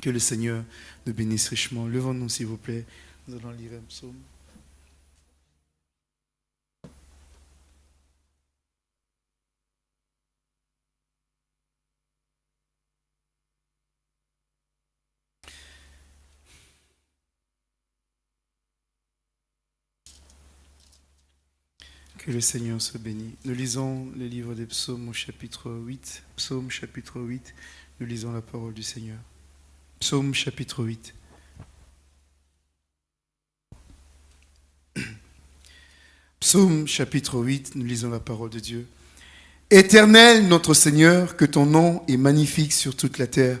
Que le Seigneur nous bénisse richement. Levons-nous, s'il vous plaît. Nous allons lire un psaume. Que le Seigneur soit béni. Nous lisons le livre des psaumes au chapitre 8. Psaume chapitre 8. Nous lisons la parole du Seigneur. Psaume chapitre 8. Psaume chapitre 8, nous lisons la parole de Dieu. Éternel notre Seigneur, que ton nom est magnifique sur toute la terre.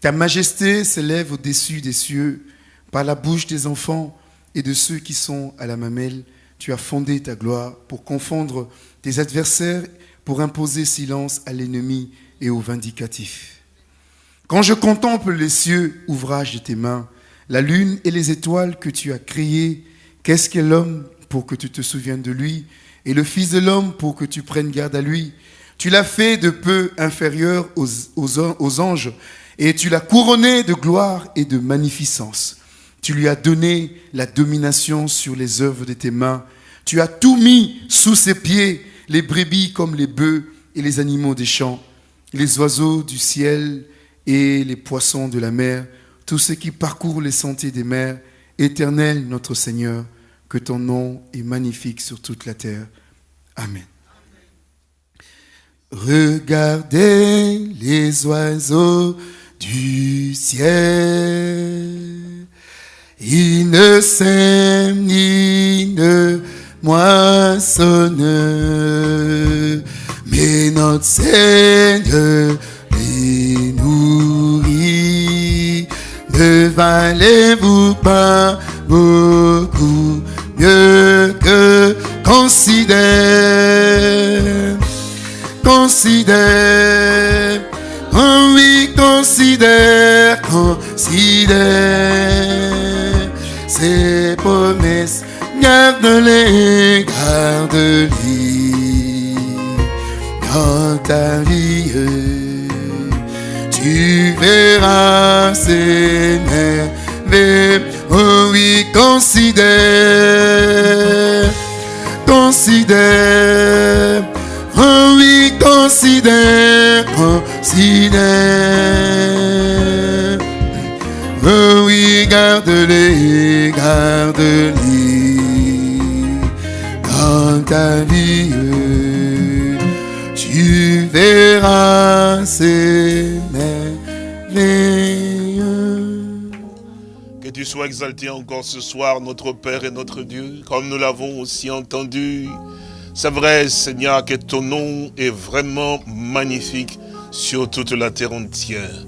Ta majesté s'élève au-dessus des cieux par la bouche des enfants et de ceux qui sont à la mamelle. Tu as fondé ta gloire pour confondre tes adversaires, pour imposer silence à l'ennemi et au vindicatif. Quand je contemple les cieux, ouvrage de tes mains, la lune et les étoiles que tu as créées, qu'est-ce qu'est l'homme pour que tu te souviennes de lui, et le Fils de l'homme pour que tu prennes garde à lui? Tu l'as fait de peu inférieur aux, aux anges, et tu l'as couronné de gloire et de magnificence. Tu lui as donné la domination sur les œuvres de tes mains. Tu as tout mis sous ses pieds, les brebis comme les bœufs et les animaux des champs, les oiseaux du ciel et les poissons de la mer, tous ceux qui parcourent les sentiers des mers. Éternel notre Seigneur, que ton nom est magnifique sur toute la terre. Amen. Regardez les oiseaux du ciel. Ils ne sèment ni ne moissonnent, mais notre Seigneur les nourrit. Valez-vous pas beaucoup mieux que considère, considère, oh oui, considère, considère ses promesses, garde-les, garde-les dans ta vie. Tu verras merveilles, oh oui, considère, considère, oh oui, considère, considère. Oh oui, garde-les, garde-les dans ta vie. Que tu sois exalté encore ce soir, notre Père et notre Dieu, comme nous l'avons aussi entendu. C'est vrai, Seigneur, que ton nom est vraiment magnifique sur toute la terre entière.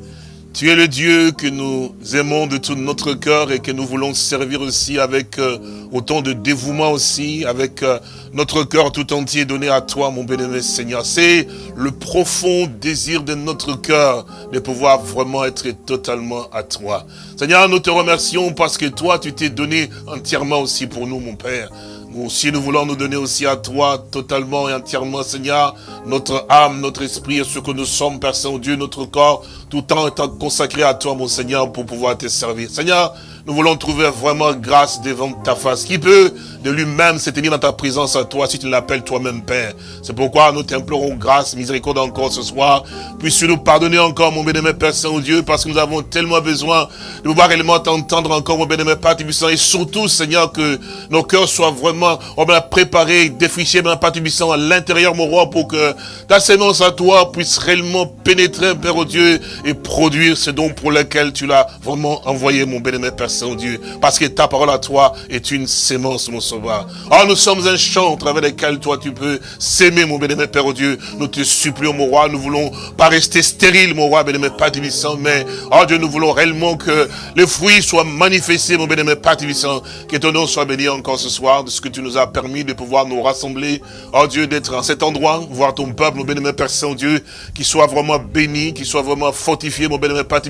Tu es le Dieu que nous aimons de tout notre cœur et que nous voulons servir aussi avec euh, autant de dévouement aussi, avec euh, notre cœur tout entier donné à toi, mon bénévole Seigneur. C'est le profond désir de notre cœur de pouvoir vraiment être totalement à toi. Seigneur, nous te remercions parce que toi, tu t'es donné entièrement aussi pour nous, mon Père. Nous aussi, nous voulons nous donner aussi à toi totalement et entièrement, Seigneur, notre âme, notre esprit et ce que nous sommes, Père Saint-Dieu, notre corps, tout temps étant consacré à toi, mon Seigneur, pour pouvoir te servir. Seigneur, nous voulons trouver vraiment grâce devant ta face. Qui peut de lui-même se tenir dans ta présence à toi si tu l'appelles toi-même Père C'est pourquoi nous t'implorons grâce, miséricorde encore ce soir. Puisses-tu nous pardonner encore, mon bénémoine Père Saint-Dieu, parce que nous avons tellement besoin de pouvoir réellement t'entendre encore, mon bénémoine Père Tubissant. Et surtout, Seigneur, que nos cœurs soient vraiment on va préparer, défricher, mon Père Tubissant, à l'intérieur, mon roi, pour que ta sémence à toi puisse réellement pénétrer, Père au Dieu, et produire ce don pour lequel tu l'as vraiment envoyé, mon bénémoine Père Saint-Dieu. Parce que ta parole à toi est une sémence, mon sauveur. Oh, nous sommes un champ au travers lequel toi tu peux s'aimer, mon bénémoine Père au Dieu. Nous te supplions, mon roi, nous voulons pas rester stériles, mon roi, bénémoine Père Tubissant, mais, oh Dieu, nous voulons réellement que les fruits soient manifestés, mon bénémoine Père Tubissant. Que ton nom soit béni encore ce soir de ce que tu nous as permis de pouvoir nous rassembler. Oh Dieu, d'être en cet endroit, voir ton peuple, mon bénémoine Père Saint-Dieu, qui soit vraiment béni, qui soit vraiment fortifié, mon bénémoine Père.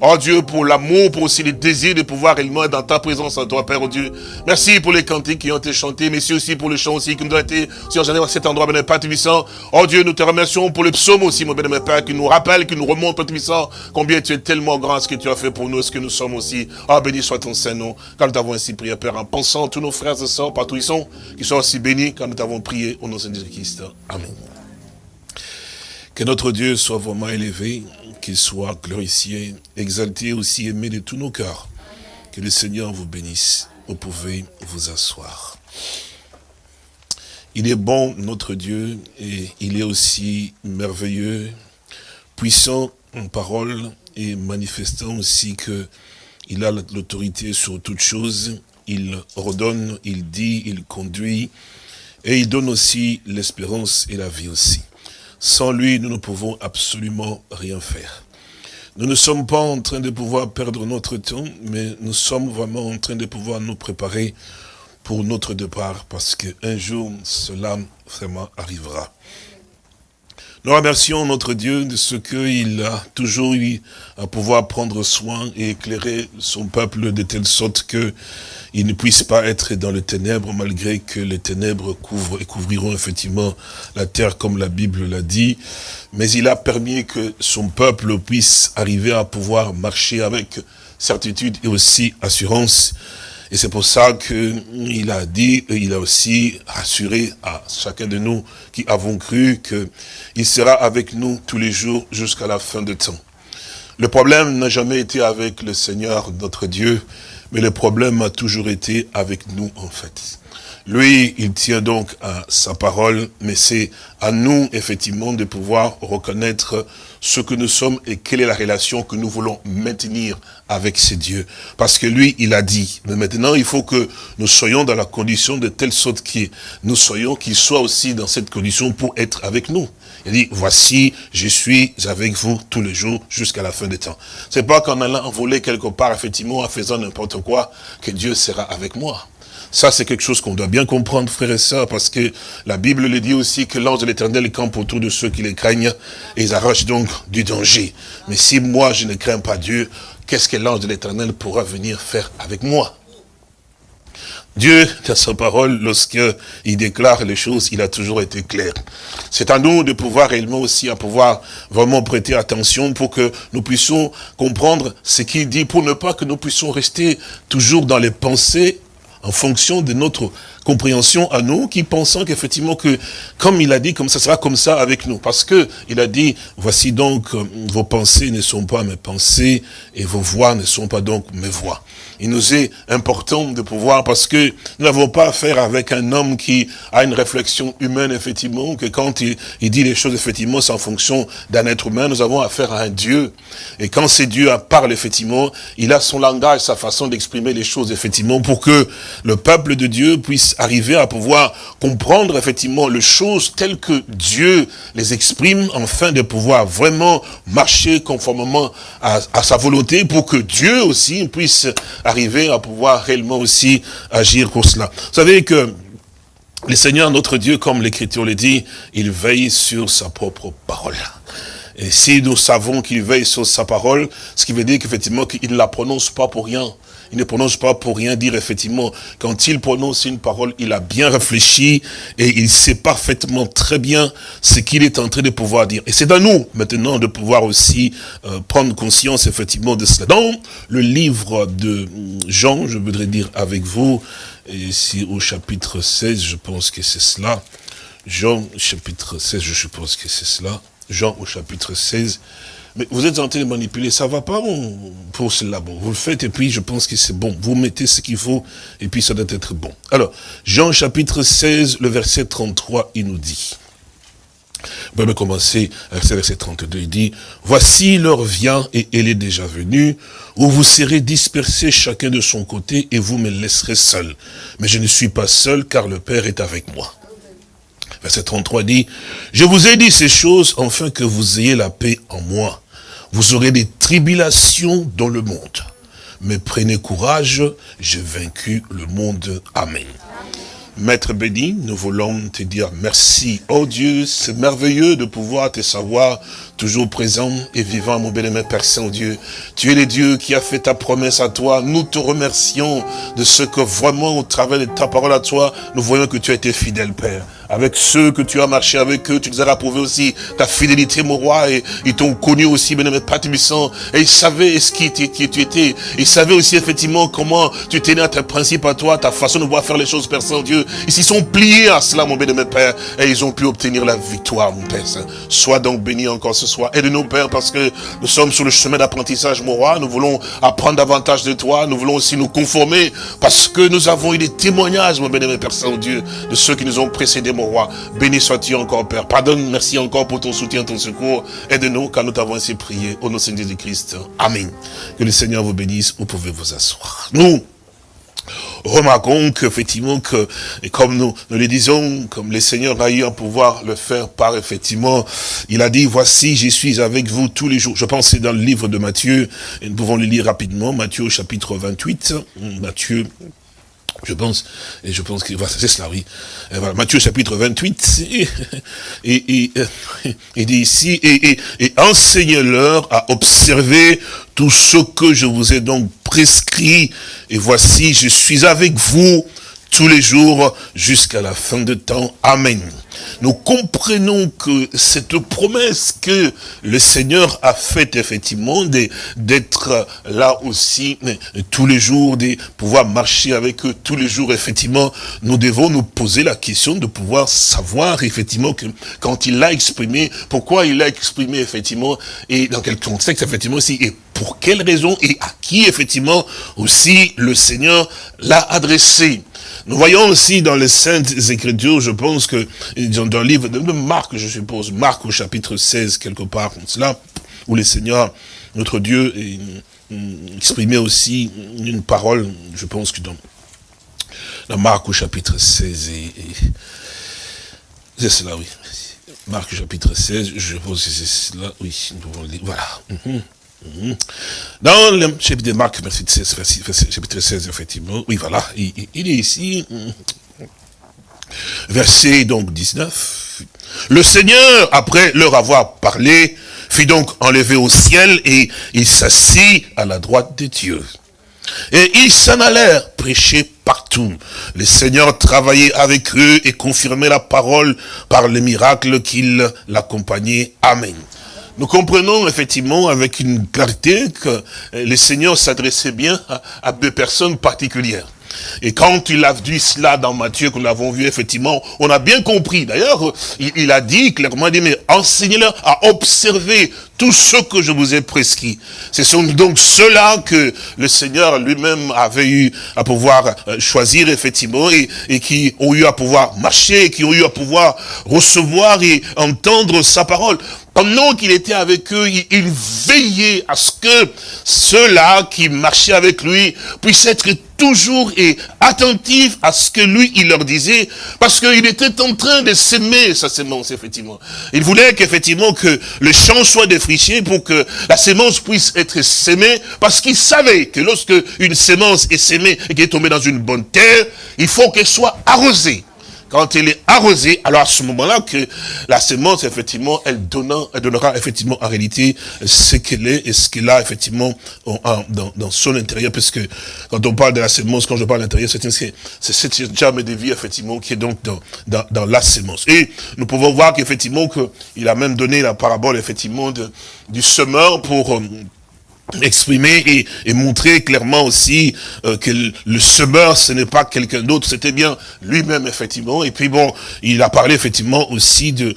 Oh Dieu, pour l'amour, pour aussi les désirs de pouvoir réellement être dans ta présence en toi, Père oh Dieu. Merci pour les cantiques qui ont été chantés. Merci aussi pour le chant aussi qui nous a été sur à cet endroit, béni Père Tubissant. Oh Dieu, nous te remercions pour le psaume aussi, mon béni Père, qui nous rappelle, qui nous remonte, Père Tubissant, combien tu es tellement grand, ce que tu as fait pour nous, ce que nous sommes aussi. Ah, béni soit ton Saint-Nom. Quand nous t'avons ainsi prié, Père, en pensant à tous nos frères et sœurs, partout ils sont, qui soient aussi bénis quand nous t'avons prié au nom de Jésus-Christ. Amen. Que notre Dieu soit vraiment élevé, qu'il soit glorifié, exalté aussi, aimé de tous nos cœurs. Que le Seigneur vous bénisse. Vous pouvez vous asseoir. Il est bon, notre Dieu, et il est aussi merveilleux, puissant en parole et manifestant aussi que il a l'autorité sur toutes choses. Il ordonne, il dit, il conduit, et il donne aussi l'espérance et la vie aussi. Sans lui, nous ne pouvons absolument rien faire. Nous ne sommes pas en train de pouvoir perdre notre temps, mais nous sommes vraiment en train de pouvoir nous préparer pour notre départ, parce qu'un jour, cela vraiment arrivera. Nous remercions notre Dieu de ce qu'il a toujours eu à pouvoir prendre soin et éclairer son peuple de telle sorte que il ne puisse pas être dans les ténèbres malgré que les ténèbres couvrent et couvriront effectivement la terre comme la Bible l'a dit. Mais il a permis que son peuple puisse arriver à pouvoir marcher avec certitude et aussi assurance et c'est pour ça qu'il a dit, il a aussi assuré à chacun de nous qui avons cru qu'il sera avec nous tous les jours jusqu'à la fin de temps. Le problème n'a jamais été avec le Seigneur, notre Dieu, mais le problème a toujours été avec nous, en fait. Lui, il tient donc à sa parole, mais c'est à nous, effectivement, de pouvoir reconnaître ce que nous sommes et quelle est la relation que nous voulons maintenir avec ces dieux. Parce que lui, il a dit. Mais maintenant, il faut que nous soyons dans la condition de telle sorte que nous soyons, qu'il soit aussi dans cette condition pour être avec nous. Il dit, voici, je suis avec vous tous les jours jusqu'à la fin des temps. C'est pas qu'en allant voler quelque part, effectivement, en faisant n'importe quoi, que Dieu sera avec moi. Ça, c'est quelque chose qu'on doit bien comprendre, frères et sœurs, parce que la Bible le dit aussi que l'ange de l'éternel campe autour de ceux qui les craignent, et ils arrachent donc du danger. Mais si moi, je ne crains pas Dieu, qu'est-ce que l'ange de l'éternel pourra venir faire avec moi? Dieu, dans sa parole, lorsqu'il déclare les choses, il a toujours été clair. C'est à nous de pouvoir réellement aussi, à pouvoir vraiment prêter attention pour que nous puissions comprendre ce qu'il dit, pour ne pas que nous puissions rester toujours dans les pensées en fonction de notre compréhension à nous, qui pensons qu'effectivement que, comme il a dit, comme ça sera comme ça avec nous. Parce que il a dit, voici donc, euh, vos pensées ne sont pas mes pensées, et vos voix ne sont pas donc mes voix il nous est important de pouvoir, parce que nous n'avons pas affaire avec un homme qui a une réflexion humaine, effectivement, que quand il, dit les choses, effectivement, c'est en fonction d'un être humain, nous avons affaire à un Dieu. Et quand c'est Dieu parle, effectivement, il a son langage, sa façon d'exprimer les choses, effectivement, pour que le peuple de Dieu puisse arriver à pouvoir comprendre, effectivement, les choses telles que Dieu les exprime, afin de pouvoir vraiment marcher conformément à sa volonté, pour que Dieu aussi puisse arriver à pouvoir réellement aussi agir pour cela. Vous savez que le Seigneur, notre Dieu, comme l'Écriture le dit, il veille sur sa propre parole. Et si nous savons qu'il veille sur sa parole, ce qui veut dire qu'effectivement, qu'il ne la prononce pas pour rien. Il ne prononce pas pour rien dire, effectivement, quand il prononce une parole, il a bien réfléchi et il sait parfaitement très bien ce qu'il est en train de pouvoir dire. Et c'est à nous, maintenant, de pouvoir aussi euh, prendre conscience, effectivement, de cela. Dans le livre de Jean, je voudrais dire avec vous, ici au chapitre 16, je pense que c'est cela. Jean, chapitre 16, je suppose que c'est cela. Jean au chapitre 16, mais vous êtes en train de manipuler, ça va pas pour cela. Bon, vous le faites et puis je pense que c'est bon. Vous mettez ce qu'il faut et puis ça doit être bon. Alors, Jean chapitre 16, le verset 33, il nous dit. Vous pouvez commencer avec le verset 32, il dit, Voici l'heure vient et elle est déjà venue, où vous serez dispersés chacun de son côté et vous me laisserez seul. Mais je ne suis pas seul car le Père est avec moi. Verset 33 dit, Je vous ai dit ces choses afin que vous ayez la paix en moi. Vous aurez des tribulations dans le monde. Mais prenez courage, j'ai vaincu le monde. Amen. Maître béni, nous voulons te dire merci. Oh Dieu, c'est merveilleux de pouvoir te savoir toujours présent et vivant, mon bien-aimé Père Saint-Dieu. Tu es le Dieu qui a fait ta promesse à toi. Nous te remercions de ce que vraiment, au travers de ta parole à toi, nous voyons que tu as été fidèle, Père avec ceux que tu as marché avec eux, tu nous as rapprouvé aussi ta fidélité, mon roi, et ils t'ont connu aussi, bien-aimé Père et ils savaient ce qui, qui, tu étais, ils savaient aussi effectivement comment tu tenais à tes principes à toi, ta façon de voir faire les choses, Père Saint-Dieu, ils s'y sont pliés à cela, mon bien-aimé Père, et ils ont pu obtenir la victoire, mon Père Saint. Sois donc béni encore ce aide-nous, Père, parce que nous sommes sur le chemin d'apprentissage, mon roi, nous voulons apprendre davantage de toi, nous voulons aussi nous conformer, parce que nous avons eu des témoignages, mon bien-aimé Père Saint-Dieu, de ceux qui nous ont précédés, mon roi. Béni sois-tu encore, Père. Pardonne, merci encore pour ton soutien, ton secours. Aide-nous car nous t'avons ainsi prié. Au nom de Seigneur de Christ. Amen. Que le Seigneur vous bénisse. Vous pouvez vous asseoir. Nous, remarquons qu'effectivement, que, et comme nous, nous le disons, comme le Seigneur a eu à pouvoir le faire par effectivement, il a dit, voici, je suis avec vous tous les jours. Je pense que c'est dans le livre de Matthieu, et nous pouvons le lire rapidement, Matthieu chapitre 28, Matthieu je pense, et je pense que c'est cela, oui. Et Matthieu chapitre 28, et, et, et, dit ici, et, et, et enseignez-leur à observer tout ce que je vous ai donc prescrit, et voici, je suis avec vous tous les jours jusqu'à la fin de temps. Amen nous comprenons que cette promesse que le Seigneur a faite effectivement d'être là aussi tous les jours, de pouvoir marcher avec eux tous les jours, effectivement, nous devons nous poser la question de pouvoir savoir effectivement que quand il l'a exprimé, pourquoi il l'a exprimé effectivement, et dans quel contexte effectivement aussi, et pour quelle raison, et à qui effectivement aussi le Seigneur l'a adressé. Nous voyons aussi dans les Saintes Écritures, je pense que dans le livre de Marc, je suppose, Marc au chapitre 16, quelque part, cela, où le Seigneur, notre Dieu, exprimait aussi une parole, je pense que dans, Marc au chapitre 16, et, c'est cela, oui. Marc chapitre 16, je pense que c'est cela, oui, nous pouvons le lire, voilà. Mhm. Dans le chapitre de Marc, chapitre 16, effectivement, oui, voilà, il, est ici, mhm. verset donc 19. Le Seigneur, après leur avoir parlé, fit donc enlever au ciel et il s'assit à la droite de Dieu. Et ils s'en allèrent prêcher partout. Le Seigneur travaillait avec eux et confirmait la parole par les miracles qu'il l'accompagnait. Amen. Nous comprenons effectivement avec une clarté que le Seigneur s'adressait bien à, deux personnes particulières. Et quand il a dit cela dans Matthieu, que nous l'avons vu, effectivement, on a bien compris. D'ailleurs, il, a dit clairement, dit, mais enseignez-leur à observer tout ce que je vous ai prescrit. Ce sont donc ceux-là que le Seigneur lui-même avait eu à pouvoir euh, choisir, effectivement, et, qui ont eu à pouvoir marcher, qui ont eu à pouvoir recevoir et entendre sa parole. Pendant qu'il était avec eux, il, veillait à ce que ceux-là qui marchaient avec lui puissent être toujours et attentifs à ce que lui, il leur disait, parce qu'il était en train de s'aimer sa sémence, effectivement. Il voulait qu'effectivement que le champ soit défriché pour que la sémence puisse être sémée, parce qu'il savait que lorsque une sémence est sémée et qu'elle est tombée dans une bonne terre, il faut qu'elle soit arrosée quand il est arrosé, alors à ce moment-là que la semence, effectivement, elle, donnera, elle donnera effectivement en réalité ce qu'elle est et ce qu'elle a effectivement dans, son intérieur, parce que quand on parle de la semence, quand je parle de l'intérieur, c'est cette germe de vie, effectivement, qui est donc dans, dans, la semence. Et nous pouvons voir qu'effectivement, qu'il a même donné la parabole, effectivement, du semeur pour euh, exprimer et, et, montrer clairement aussi euh, que le, semeur, ce n'est pas quelqu'un d'autre, c'était bien lui-même, effectivement. Et puis bon, il a parlé effectivement aussi de,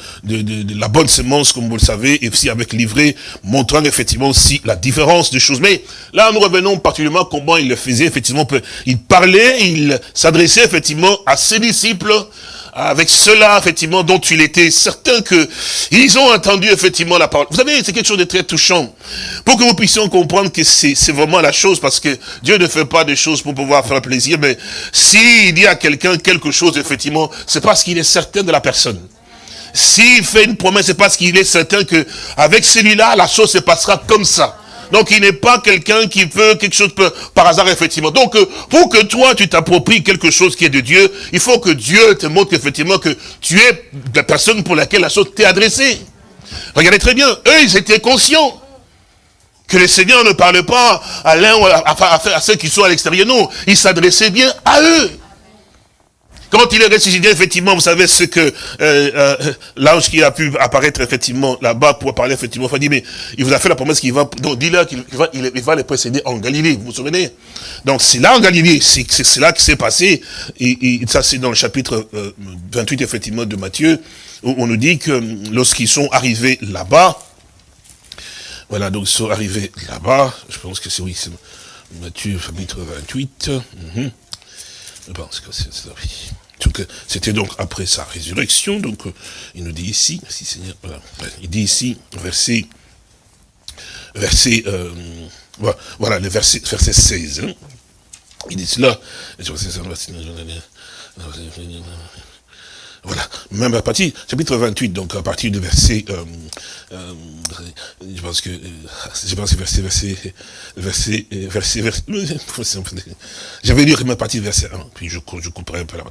la bonne semence, comme vous le savez, et aussi avec l'ivraie, montrant effectivement aussi la différence des choses. Mais là, nous revenons particulièrement comment il le faisait, effectivement. Il parlait, il s'adressait effectivement à ses disciples, avec cela, effectivement, dont il était certain que ils ont entendu, effectivement, la parole. Vous savez, c'est quelque chose de très touchant. Pour que vous puissiez comprendre que c'est vraiment la chose, parce que Dieu ne fait pas des choses pour pouvoir faire plaisir, mais s'il dit à quelqu'un quelque chose, effectivement, c'est parce qu'il est certain de la personne. S'il fait une promesse, c'est parce qu'il est certain que avec celui-là, la chose se passera comme ça. Donc il n'est pas quelqu'un qui veut quelque chose par hasard, effectivement. Donc euh, pour que toi, tu t'appropries quelque chose qui est de Dieu, il faut que Dieu te montre effectivement que tu es la personne pour laquelle la chose t'est adressée. Regardez très bien, eux, ils étaient conscients que le Seigneur ne parlait pas à l'un ou à, ceux qui sont à l'extérieur. Non, il s'adressait bien à eux. Quand il est ressuscité, effectivement, vous savez ce que euh, euh, l'ange qui a pu apparaître effectivement là-bas pour parler effectivement, il dit, mais il vous a fait la promesse qu'il va, donc dis-leur qu'il va, il, va les précéder en Galilée, vous vous souvenez? Donc c'est là en Galilée, c'est là qui s'est passé, et, ça c'est dans le chapitre 28 euh, effectivement de Matthieu, où on nous dit que lorsqu'ils sont arrivés là-bas, voilà, donc ils sont arrivés là-bas, je pense que c'est oui, c'est Matthieu chapitre 28, mhm. je pense que c'est ça, oui. C'était donc après sa résurrection, donc euh, il nous dit ici, il dit ici, verset, verset, euh, voilà, le verset, verset 16, hein. il dit cela, voilà, même à partir, chapitre 28, donc à partir du verset, euh, euh, je pense que, euh, je pense que verset, verset, verset, verset, verset, j'avais lu partir du verset 1, puis je, je couperai un peu la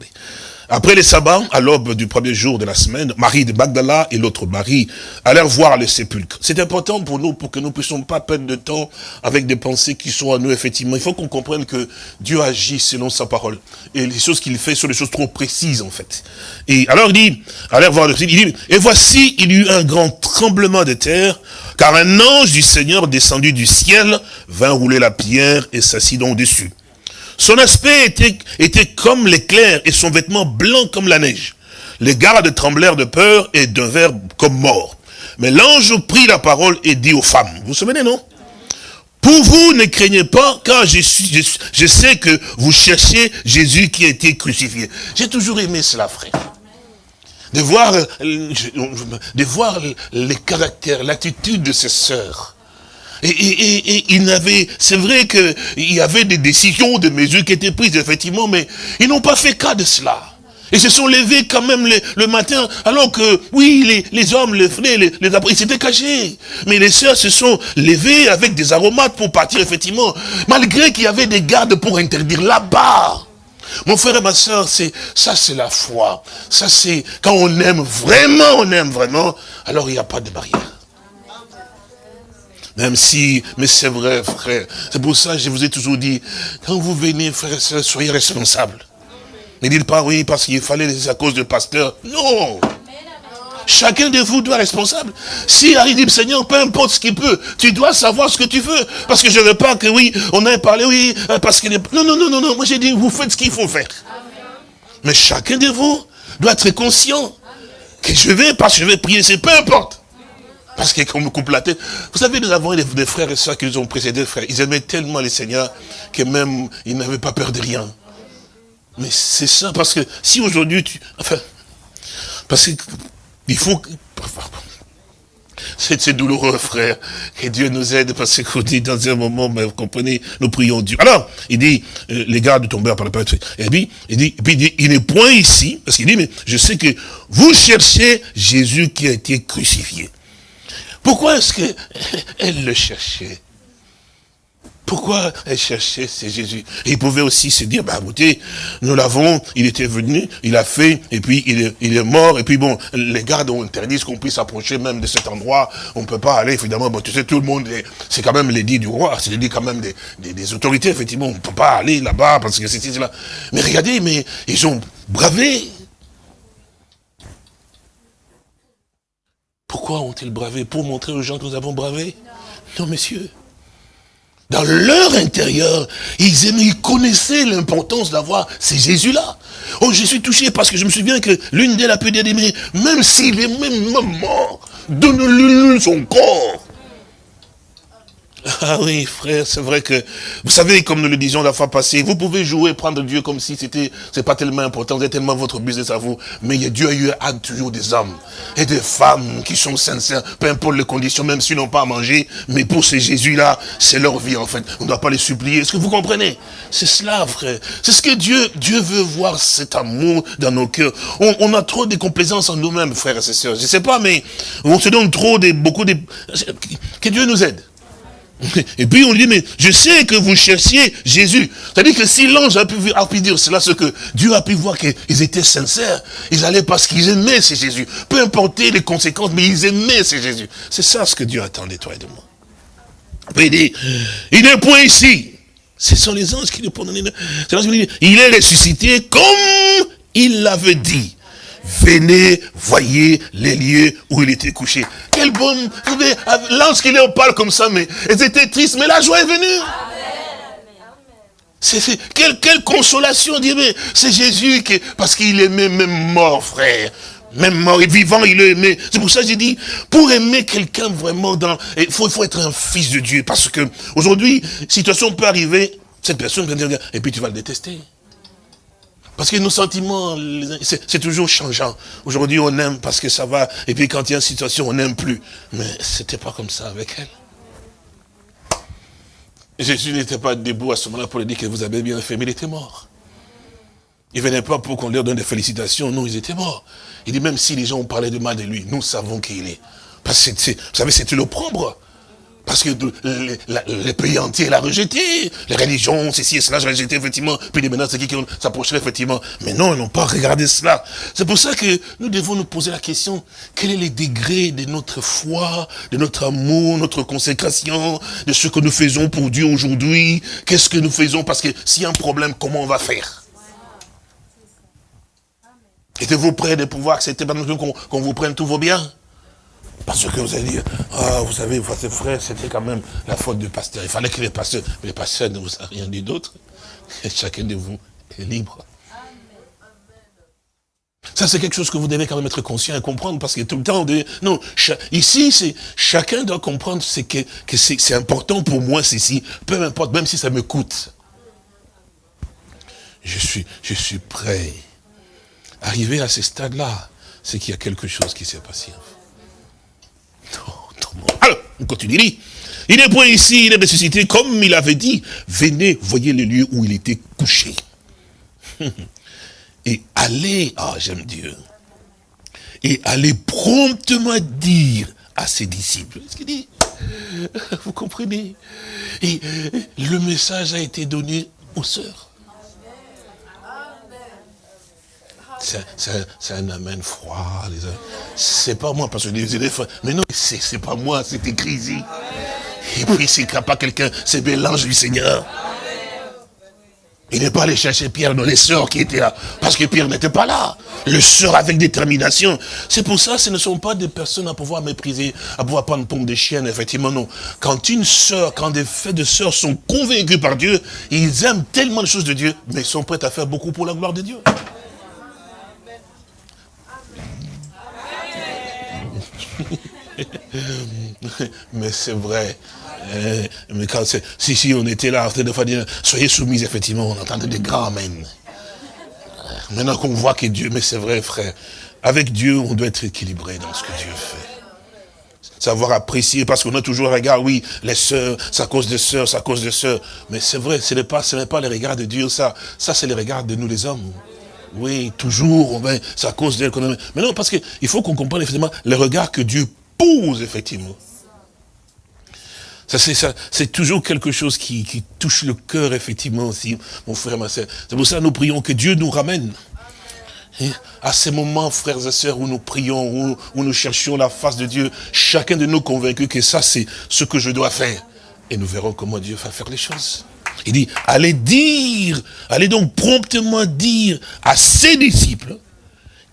après les sabbats, à l'aube du premier jour de la semaine, Marie de Magdala et l'autre Marie allèrent voir le sépulcre. C'est important pour nous, pour que nous ne puissions pas perdre de temps avec des pensées qui sont à nous, effectivement. Il faut qu'on comprenne que Dieu agit selon sa parole. Et les choses qu'il fait sont des choses trop précises, en fait. Et alors il dit, allèrent voir le sépulcre, il dit, et voici, il y eut un grand tremblement de terre, car un ange du Seigneur descendu du ciel vint rouler la pierre et s'assit donc dessus. Son aspect était, était comme l'éclair et son vêtement blanc comme la neige. Les gardes tremblèrent de peur et devinrent comme morts. Mais l'ange prit la parole et dit aux femmes, vous vous souvenez, non? Pour vous, ne craignez pas, car je, suis, je, sais que vous cherchez Jésus qui a été crucifié. J'ai toujours aimé cela, frère de voir, de voir les caractères, l'attitude de ses sœurs. Et, il n'avait, c'est vrai qu'il y avait des décisions, des mesures qui étaient prises, effectivement, mais ils n'ont pas fait cas de cela. Ils se sont levés quand même le, matin, alors que, oui, les, hommes, les frères, les, les ils s'étaient cachés. Mais les sœurs se sont levées avec des aromates pour partir, effectivement, malgré qu'il y avait des gardes pour interdire là-bas. Mon frère et ma soeur, c'est ça c'est la foi. Ça c'est quand on aime vraiment, on aime vraiment, alors il n'y a pas de barrière. Même si, mais c'est vrai, frère. C'est pour ça que je vous ai toujours dit, quand vous venez, frère et soeur, soyez responsables. Ne dites pas oui parce qu'il fallait à cause du pasteur. Non. Chacun de vous doit être responsable. Si dit, Seigneur, peu importe ce qu'il peut, tu dois savoir ce que tu veux. Parce que je ne veux pas que, oui, on ait parlé, oui, euh, parce est... Non, non, non, non, non. Moi, j'ai dit, vous faites ce qu'il faut faire. Mais chacun de vous doit être conscient que je vais, parce que je vais prier, c'est peu importe. Parce qu'on me coupe la tête. Vous savez, nous avons des, frères et soeurs qui nous ont précédés, frères. Ils aimaient tellement les seigneurs que même, ils n'avaient pas peur de rien. Mais c'est ça, parce que si aujourd'hui tu... Enfin, parce qu'il faut... C'est douloureux, frère. Que Dieu nous aide, parce qu'on dit dans un moment, mais vous comprenez, nous prions Dieu. Alors, il dit, euh, les gardes tombèrent par la peur. Et puis, il dit, puis il dit, il n'est point ici, parce qu'il dit, mais je sais que vous cherchez Jésus qui a été crucifié. Pourquoi est-ce qu'elle le cherchait? Pourquoi elle cherchait c'est Jésus? Il pouvait aussi se dire, bah écoutez, nous l'avons, il était venu, il a fait, et puis il est, il est mort, et puis bon, les gardes ont interdit qu'on puisse approcher même de cet endroit, on ne peut pas aller, évidemment, bon, tu sais, tout le monde, c'est quand même l'édit du roi, c'est l'édit quand même des, des, autorités, effectivement, on ne peut pas aller là-bas, parce que c'est cela. Mais regardez, mais ils ont bravé. Pourquoi ont-ils bravé? Pour montrer aux gens que nous avons bravé? Non, messieurs. Dans leur intérieur, ils aimaient, ils connaissaient l'importance d'avoir ces Jésus-là. Oh, je suis touché parce que je me souviens que l'une d'elles a pu dire, mais même s'il est même mort, donne-lui son corps. Ah oui, frère, c'est vrai que, vous savez, comme nous le disions la fois passée, vous pouvez jouer, prendre Dieu comme si c'était, c'est pas tellement important, c'est tellement votre business à vous, mais Dieu a eu a toujours des hommes et des femmes qui sont sincères, peu importe les conditions, même s'ils n'ont pas à manger, mais pour ces Jésus-là, c'est leur vie en fait. On ne doit pas les supplier. Est-ce que vous comprenez? C'est cela, frère. C'est ce que Dieu, Dieu veut voir cet amour dans nos cœurs. On, a trop de complaisance en nous-mêmes, frères et sœurs. Je sais pas, mais on se donne trop de, beaucoup de, que Dieu nous aide. Et puis on lui dit, mais je sais que vous cherchiez Jésus. C'est-à-dire que si l'ange a pu, a pu dire ce que Dieu a pu voir qu'ils étaient sincères. Ils allaient parce qu'ils aimaient ces Jésus. Peu importe les conséquences, mais ils aimaient ces Jésus. C'est ça ce que Dieu attend de toi et de moi. Il dit, il n'est point ici. Ce sont les anges qui nous prennent. Il est ressuscité comme il l'avait dit. Venez, voyez les lieux où il était couché. Quel bon... L'ange qui leur parle comme ça, mais ils étaient tristes, mais la joie est venue. C'est, quelle, quelle, consolation, dire, c'est Jésus qui, parce qu'il aimait même mort, frère. Même mort et vivant, il aimait. C'est pour ça que j'ai dit, pour aimer quelqu'un vraiment dans, il faut, il faut être un fils de Dieu. Parce que, aujourd'hui, situation peut arriver, cette personne et puis tu vas le détester. Parce que nos sentiments, c'est toujours changeant. Aujourd'hui, on aime parce que ça va, et puis quand il y a une situation, on n'aime plus. Mais c'était pas comme ça avec elle. Jésus n'était pas debout à ce moment-là pour lui dire que vous avez bien fait, mais il était mort. Il venait pas pour qu'on leur donne des félicitations, non, ils étaient morts. Il dit, même si les gens ont parlé de mal de lui, nous savons qui il est. Parce que, vous savez, c'est l'opprobre. Parce que le, pays entier l'a rejeté. Les religions, ceci et cela, j'ai rejeté, effectivement. Puis maintenant, c'est qui s'approcherait, effectivement. Mais non, ils n'ont pas regardé cela. C'est pour ça que nous devons nous poser la question, quel est le degré de notre foi, de notre amour, notre consécration, de ce que nous faisons pour Dieu aujourd'hui? Qu'est-ce que nous faisons? Parce que s'il y a un problème, comment on va faire? Êtes-vous prêts de pouvoir accepter qu'on vous prenne tous vos biens? Parce que vous allez dire, ah, vous savez, votre frère, c'était quand même la faute du pasteur. Il fallait que les pasteurs, mais les pasteurs ne vous a rien dit d'autre. Chacun de vous est libre. Ça, c'est quelque chose que vous devez quand même être conscient et comprendre, parce que tout le temps, non, ici, c'est chacun doit comprendre ce que, que c'est important pour moi, ceci, peu importe, même si ça me coûte. Je suis, je suis prêt. Arrivé à ce stade-là, c'est qu'il y a quelque chose qui s'est passé. Alors, on continue. Il est point ici, il est ressuscité, comme il avait dit. Venez, voyez le lieu où il était couché. Et allez, ah j'aime Dieu, et allez promptement dire à ses disciples. Ce qu'il dit, vous comprenez? Et le message a été donné aux sœurs. C'est un amen froid. C'est pas moi, parce que les élèves, mais non, c'est pas moi, c'est écrit ici. Et puis c'est pas quelqu'un, c'est l'ange du Seigneur. Il n'est pas allé chercher Pierre dans les sœurs qui étaient là, parce que Pierre n'était pas là. Le sœur avec détermination. C'est pour ça, ce ne sont pas des personnes à pouvoir mépriser, à pouvoir prendre pompe de chienne, effectivement, non. Quand une sœur, quand des faits de sœurs sont convaincus par Dieu, ils aiment tellement les choses de Dieu, mais ils sont prêts à faire beaucoup pour la gloire de Dieu. mais c'est vrai. Eh, mais quand si, si, on était là, de dire, soyez soumis, effectivement, on entendait des grands amen. Maintenant qu'on voit que Dieu, mais c'est vrai, frère, avec Dieu, on doit être équilibré dans ce que Dieu fait. Savoir apprécier, parce qu'on a toujours un regard, oui, les sœurs, ça cause des sœurs, ça cause des sœurs. Mais c'est vrai, ce n'est pas, ce pas les regards de Dieu, ça. Ça, c'est les regards de nous, les hommes. Oui, toujours, ça cause d'elle. Mais non, parce qu'il faut qu'on comprenne effectivement les regards que Dieu pose, effectivement. Ça, c'est toujours quelque chose qui, touche le cœur, effectivement, aussi, mon frère, ma soeur. C'est pour ça que nous prions que Dieu nous ramène. Hein, à ces moments, frères et sœurs, où nous prions, où, où nous cherchons la face de Dieu, chacun de nous convaincus que ça, c'est ce que je dois faire. Et nous verrons comment Dieu va faire les choses. Il dit, allez dire, allez donc promptement dire à ses disciples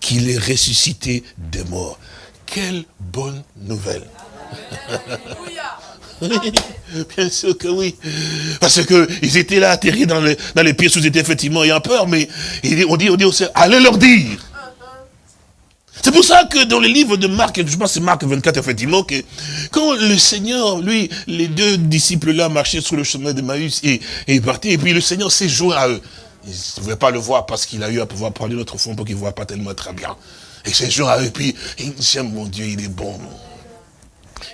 qu'il est ressuscité des morts. Quelle bonne nouvelle. bien sûr que oui. Parce qu'ils étaient là atterris dans les, dans les pièces où ils étaient effectivement ayant peur, mais on dit, on dit aussi, allez leur dire. C'est pour ça que dans le livre de Marc, je pense que c'est Marc 24, effectivement, que quand le Seigneur, lui, les deux disciples-là marchaient sur le chemin de Maïs et, et partaient, et puis le Seigneur s'est joint à eux. Ils ne pouvaient pas le voir parce qu'il a eu à pouvoir parler notre fond pour qu'il ne voit pas tellement très bien. Et c'est joint à eux, et puis dit, mon Dieu, il est bon.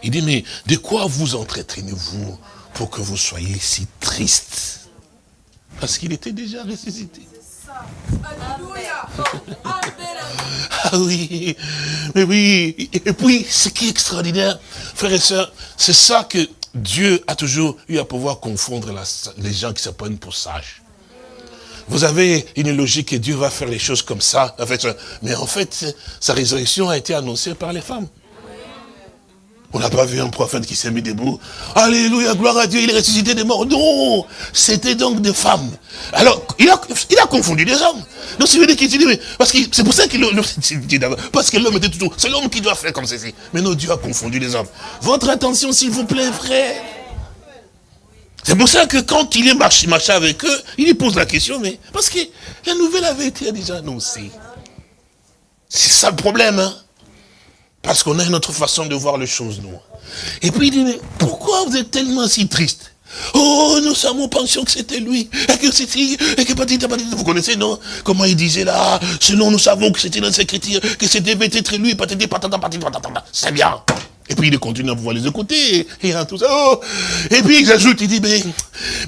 Il dit, mais de quoi vous entretenez-vous pour que vous soyez si triste? Parce qu'il était déjà ressuscité. Ah oui, mais oui. Et puis, ce qui est extraordinaire, frères et sœurs, c'est ça que Dieu a toujours eu à pouvoir confondre les gens qui se prennent pour sages. Vous avez une logique que Dieu va faire les choses comme ça. En fait, mais en fait, sa résurrection a été annoncée par les femmes. On n'a pas vu un prophète qui s'est mis debout. Alléluia, gloire à Dieu, il est ressuscité des morts. Non, c'était donc des femmes. Alors, il a, il a confondu des hommes. Donc, c'est qu'il dit, mais, parce que c'est pour ça qu'il parce que l'homme était toujours, c'est l'homme qui doit faire comme ceci. Mais non, Dieu a confondu les hommes. Votre attention, s'il vous plaît, frère. C'est pour ça que quand il est marché, marché avec eux, il lui pose la question, mais parce que la nouvelle avait été déjà annoncée. C'est ça le problème, hein. Parce qu'on a une autre façon de voir les choses, nous. Et puis il dit, mais pourquoi vous êtes tellement si triste? Oh, nous savons, pensions que c'était lui, et que c'était, et que petit vous connaissez, non? Comment il disait là, selon nous savons que c'était dans ses écritures, que c'était peut-être lui, patata, patata, patata, c'est bien. Et puis il continue à pouvoir les écouter, et, et tout ça. Oh. Et puis il ajoute, il dit, mais,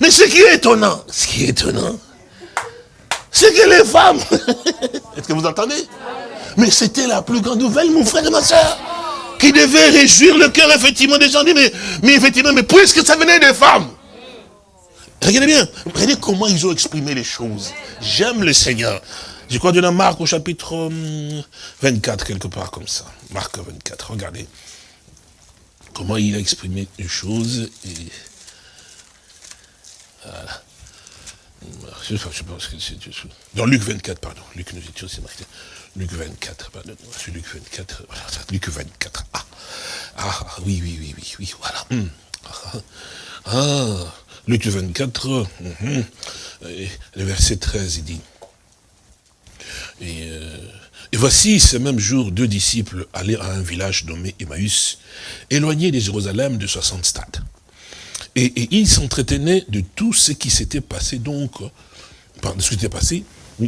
mais ce qui est étonnant, ce qui est étonnant, c'est que les femmes, est-ce que vous entendez? Mais c'était la plus grande nouvelle, mon frère et ma soeur, qui devait réjouir le cœur, effectivement, des gens. Mais, effectivement, mais puisque ça venait des femmes. Regardez bien, regardez comment ils ont exprimé les choses. J'aime le Seigneur. Je crois dans Marc au chapitre 24, hum, quelque part comme ça. Marc 24, regardez. Comment il a exprimé les choses. Voilà. Je pense que c'est... Dans Luc 24, pardon. Luc nous étions, c'est marqué. Luc 24, c'est Luc 24, voilà, Luc 24. Ah, ah, oui, oui, oui, oui, oui, voilà. Hum. Ah, ah, Luc 24, hum, le verset 13, il dit. Euh, et, voici, ce même jour, deux disciples allaient à un village nommé Emmaüs, éloigné de Jérusalem de 60 stades. Et, ils s'entretenaient de tout ce qui s'était passé donc, de ce qui s'était passé,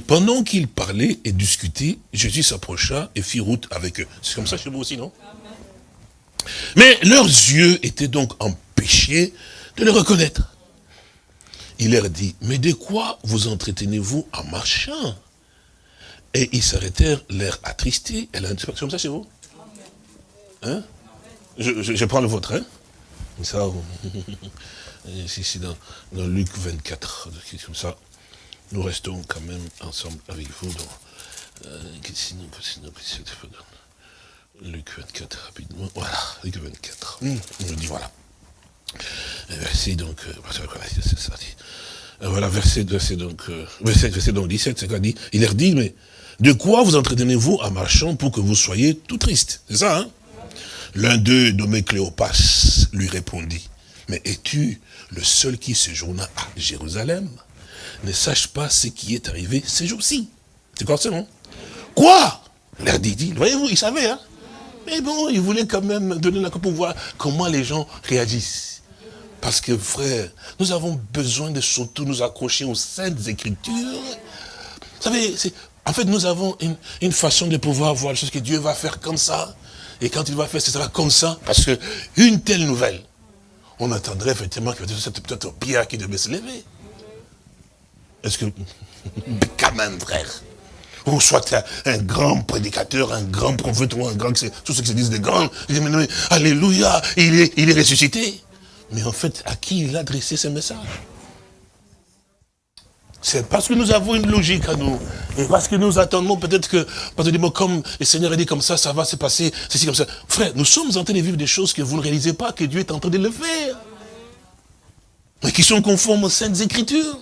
pendant qu'ils parlaient et discutaient, Jésus s'approcha et fit route avec eux. C'est comme ça chez vous aussi, non? Mais leurs yeux étaient donc empêchés de le reconnaître. Il leur dit, mais de quoi vous entretenez-vous en marchant? Et ils s'arrêtèrent, l'air attristés. C'est comme ça chez vous? Hein? Je, prends le vôtre, hein? Ça, dans, dans Luc 24, comme ça nous restons quand même ensemble avec vous dans euh, Luc 24 rapidement. Voilà, Luc 24. Mmh. On dit voilà. Verset donc, euh, c'est ça. Euh, voilà, verset, verset donc, euh, verset, verset donc 17, c'est quoi dit? Il leur dit, mais de quoi vous entretenez-vous en marchant pour que vous soyez tout triste C'est ça, hein? L'un d'eux, nommé Cléopas, lui répondit, mais es-tu le seul qui séjourna à Jérusalem? Ne sache pas ce qui est arrivé ces jours-ci. C'est quoi ça, non Quoi? L'air dit, voyez-vous, il savait, hein Mais bon, il voulait quand même donner la pour voir comment les gens réagissent? Parce que, frère, nous avons besoin de surtout nous accrocher aux saintes écritures. Vous savez, en fait, nous avons une, façon de pouvoir voir les choses que Dieu va faire comme ça. Et quand il va faire, ce sera comme ça. Parce que une telle nouvelle, on attendrait effectivement que c'était peut-être Pierre qui devait se lever. Est-ce que, quand même, frère, ou soit un, grand prédicateur, un grand prophète, ou un grand, tout ce qui se disent des grands, alléluia, il est, il est ressuscité. Mais en fait, à qui il a adressé ce message? C'est parce que nous avons une logique à nous. Et parce que nous attendons peut-être que, parce que comme le Seigneur a dit comme ça, ça va se passer, ceci comme ça. Frère, nous sommes en train de vivre des choses que vous ne réalisez pas que Dieu est en train de le faire. Mais qui sont conformes aux Saintes Écritures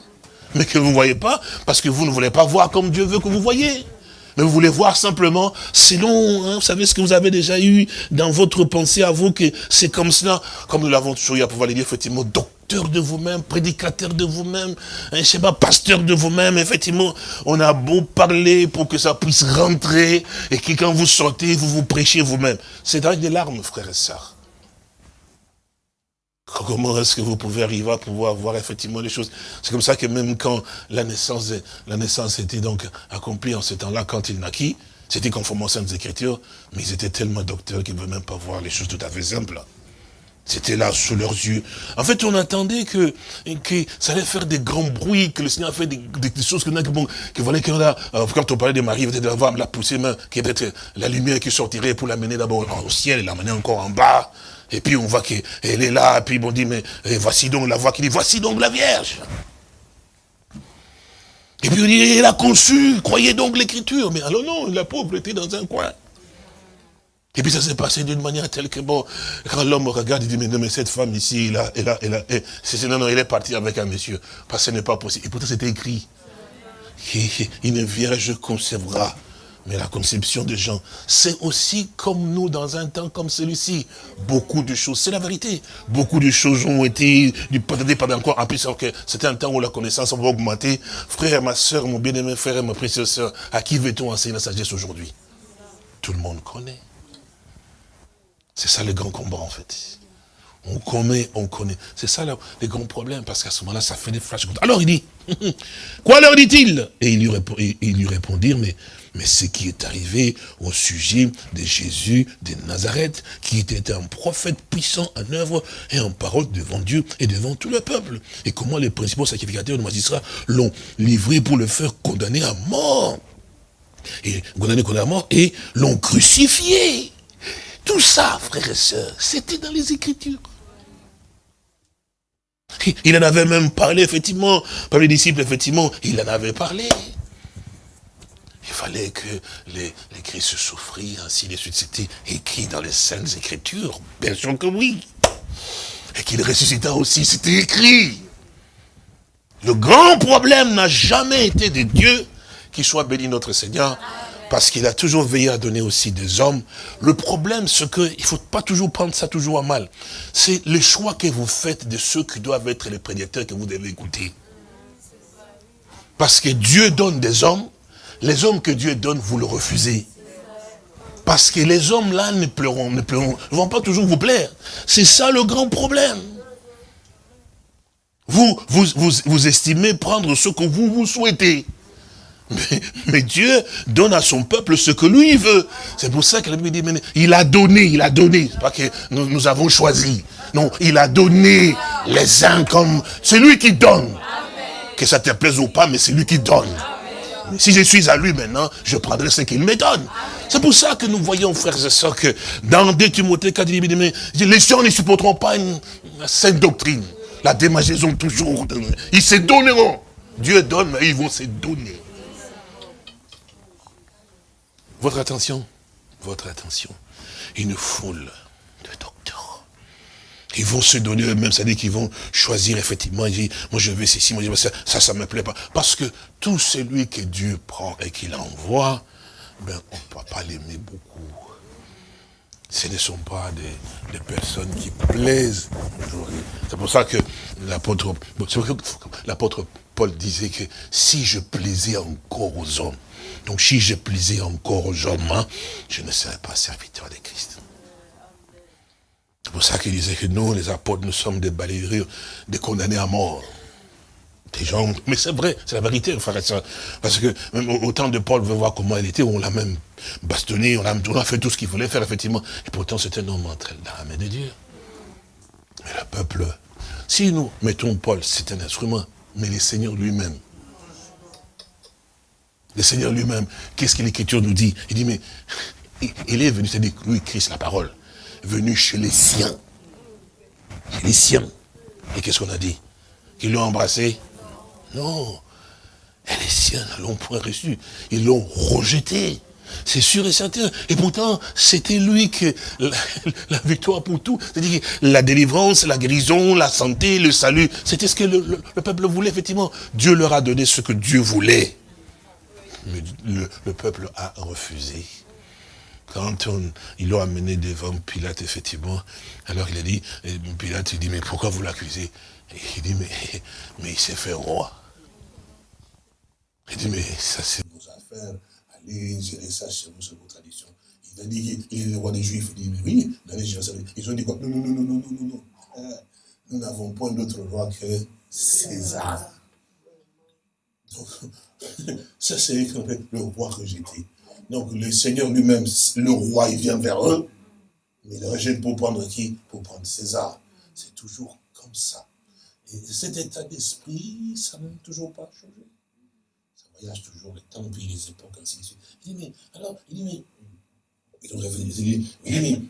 mais que vous ne voyez pas, parce que vous ne voulez pas voir comme Dieu veut que vous voyez. Mais vous voulez voir simplement, selon, hein, vous savez ce que vous avez déjà eu dans votre pensée à vous, que c'est comme cela, comme nous l'avons toujours eu à pouvoir le dire, effectivement, docteur de vous-même, prédicateur de vous-même, je sais pas, pasteur de vous-même, effectivement, on a beau parler pour que ça puisse rentrer, et que quand vous sortez, vous vous prêchez vous-même. C'est avec des larmes, frères et sœurs. Comment est-ce que vous pouvez arriver à pouvoir voir effectivement les choses? C'est comme ça que même quand la naissance, la naissance était donc accomplie en ce temps-là, quand il naquit, c'était conformément aux Saintes Écritures, mais ils étaient tellement docteurs qu'ils ne veulent même pas voir les choses tout à fait simples. C'était là sous leurs yeux. En fait, on attendait que, que ça allait faire des grands bruits, que le Seigneur a fait des, choses que, bon, que voilà que là, euh, quand on parlait de Marie, peut-être avoir la poussée main, qui être la lumière qui sortirait pour l'amener d'abord au ciel et l'amener encore en bas. Et puis on voit qu'elle est là, et puis on dit, mais voici donc la voix qui dit, voici donc la Vierge. Et puis on dit, elle a conçu, croyez donc l'écriture. Mais alors non, la pauvre était dans un coin. Et puis ça s'est passé d'une manière telle que, bon, quand l'homme regarde, il dit, mais non, mais cette femme ici, c'est, non, non, elle est partie avec un monsieur. Parce que ce n'est pas possible. Et pourtant c'était écrit. Une vierge conservera. Mais la conception des gens, c'est aussi comme nous dans un temps comme celui-ci. Beaucoup de choses, c'est la vérité. Beaucoup de choses ont été, peut-être pas encore, en plus, que c'était un temps où la connaissance va augmenter. Frère, ma soeur, mon bien-aimé frère ma précieuse soeur, à qui veut-on enseigner la sagesse aujourd'hui? Tout le monde connaît. C'est ça le grand combat en fait. On connaît, on connaît. C'est ça le, grand problème, parce qu'à ce moment-là, ça fait des flashs. Alors il dit, quoi leur dit-il? Et ils lui répondirent, mais, mais ce qui est arrivé au sujet de Jésus de Nazareth, qui était un prophète puissant en œuvre et en parole devant Dieu et devant tout le peuple. Et comment les principaux sacrificateurs de magistrats l'ont livré pour le faire condamner à mort. Et condamner à mort, et l'ont crucifié. Tout ça, frères et sœurs, c'était dans les Écritures. Il en avait même parlé, effectivement, par les disciples, effectivement, il en avait parlé. Il fallait que les, Christ souffrit, ainsi de suite. C'était écrit dans les Saintes Écritures, bien sûr que oui. Et qu'il ressuscita aussi, c'était écrit. Le grand problème n'a jamais été de Dieu, qui soit béni notre Seigneur, parce qu'il a toujours veillé à donner aussi des hommes. Le problème, c'est qu'il ne faut pas toujours prendre ça toujours à mal. C'est le choix que vous faites de ceux qui doivent être les prédicateurs que vous devez écouter. Parce que Dieu donne des hommes, les hommes que Dieu donne, vous le refusez. Parce que les hommes-là ne pleuront, ne pleuront, ne vont pas toujours vous plaire. C'est ça le grand problème. Vous, vous, vous, vous estimez prendre ce que vous vous souhaitez. Mais, Dieu donne à son peuple ce que lui veut. C'est pour ça que la Bible dit, il a donné, il a donné. C'est pas que nous, avons choisi. Non, il a donné les uns comme... C'est lui qui donne. Que ça te plaise ou pas, mais c'est lui qui donne. Si je suis à lui maintenant, je prendrai ce qu'il me donne. C'est pour ça que nous voyons, frères et sœurs, que dans 2 Timothée 4, les gens ne supporteront pas une, sainte doctrine. La démageaison toujours. Ils se donneront. Dieu donne, mais ils vont se donner. Votre attention, votre attention. Une foule. Ils vont se donner eux-mêmes, c'est-à-dire qu'ils vont choisir effectivement, dire, moi je vais ceci, moi je veux ça, ça, ça me plaît pas. Parce que tout celui que Dieu prend et qu'il envoie, ben, on ne peut pas l'aimer beaucoup. Ce ne sont pas des, personnes qui plaisent. C'est pour ça que l'apôtre Paul disait que si je plaisais encore aux hommes, donc si je plaisais encore aux hommes, hein, je ne serais pas serviteur de Christ. C'est pour ça qu'il disait que nous, les apôtres, nous sommes des balayeurs, des condamnés à mort. Des gens, mais c'est vrai, c'est la vérité, frère. Parce que même au temps de Paul, veut voir comment il était, on l'a même bastonné, on a, fait tout ce qu'il voulait faire, effectivement. Et pourtant, c'était un homme entre la main de Dieu. Mais le peuple, si nous mettons Paul, c'est un instrument, mais le Seigneur lui-même, le Seigneur lui-même, qu'est-ce que l'Écriture nous dit? Il dit, mais il est venu, c'est-à-dire lui, Christ, la parole, venu chez les siens. les siens. Et qu'est-ce qu'on a dit? Qu'ils l'ont embrassé? Non. Et les siens ne l'ont point reçu. Ils l'ont rejeté. C'est sûr et certain. Et pourtant, c'était lui que la, victoire pour tout. C'est-à-dire la délivrance, la guérison, la santé, le salut. C'était ce que le, peuple voulait, effectivement. Dieu leur a donné ce que Dieu voulait mais le, peuple a refusé. Quand on, ils l'ont amené devant Pilate, effectivement, alors il a dit, Pilate, il dit, mais pourquoi vous l'accusez? Il dit, mais, mais il s'est fait roi. Il dit, mais ça c'est vos affaires, allez gérer ça chez vous, c'est vos traditions. Il a dit, il est le roi des Juifs. Il dit, mais oui, dans les ils ont dit quoi? Non, non, non, non, non, non, non. Euh, nous n'avons point d'autre roi que César. Donc, ça, c'est le roi rejeté. Donc, le Seigneur lui-même, le roi, il vient vers eux. Mais le rejette pour prendre qui? Pour prendre César. C'est toujours comme ça. Et cet état d'esprit, ça n'a toujours pas changé. Ça voyage toujours les temps, puis les époques, ainsi de suite. Il dit, mais, alors, il il dit, mais,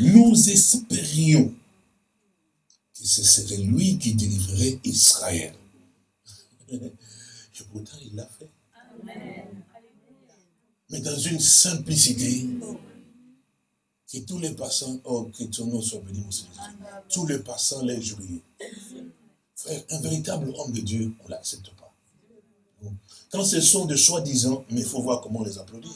nous espérions que ce serait lui qui délivrerait Israël. Et pourtant, il l'a fait. Mais dans une simplicité, que tous les passants, oh, que ton nom soit béni, mon Seigneur. Tous les passants les jouillaient. Frère, un véritable homme de Dieu, on ne l'accepte pas. Quand ce sont de soi-disant, mais il faut voir comment on les applaudit.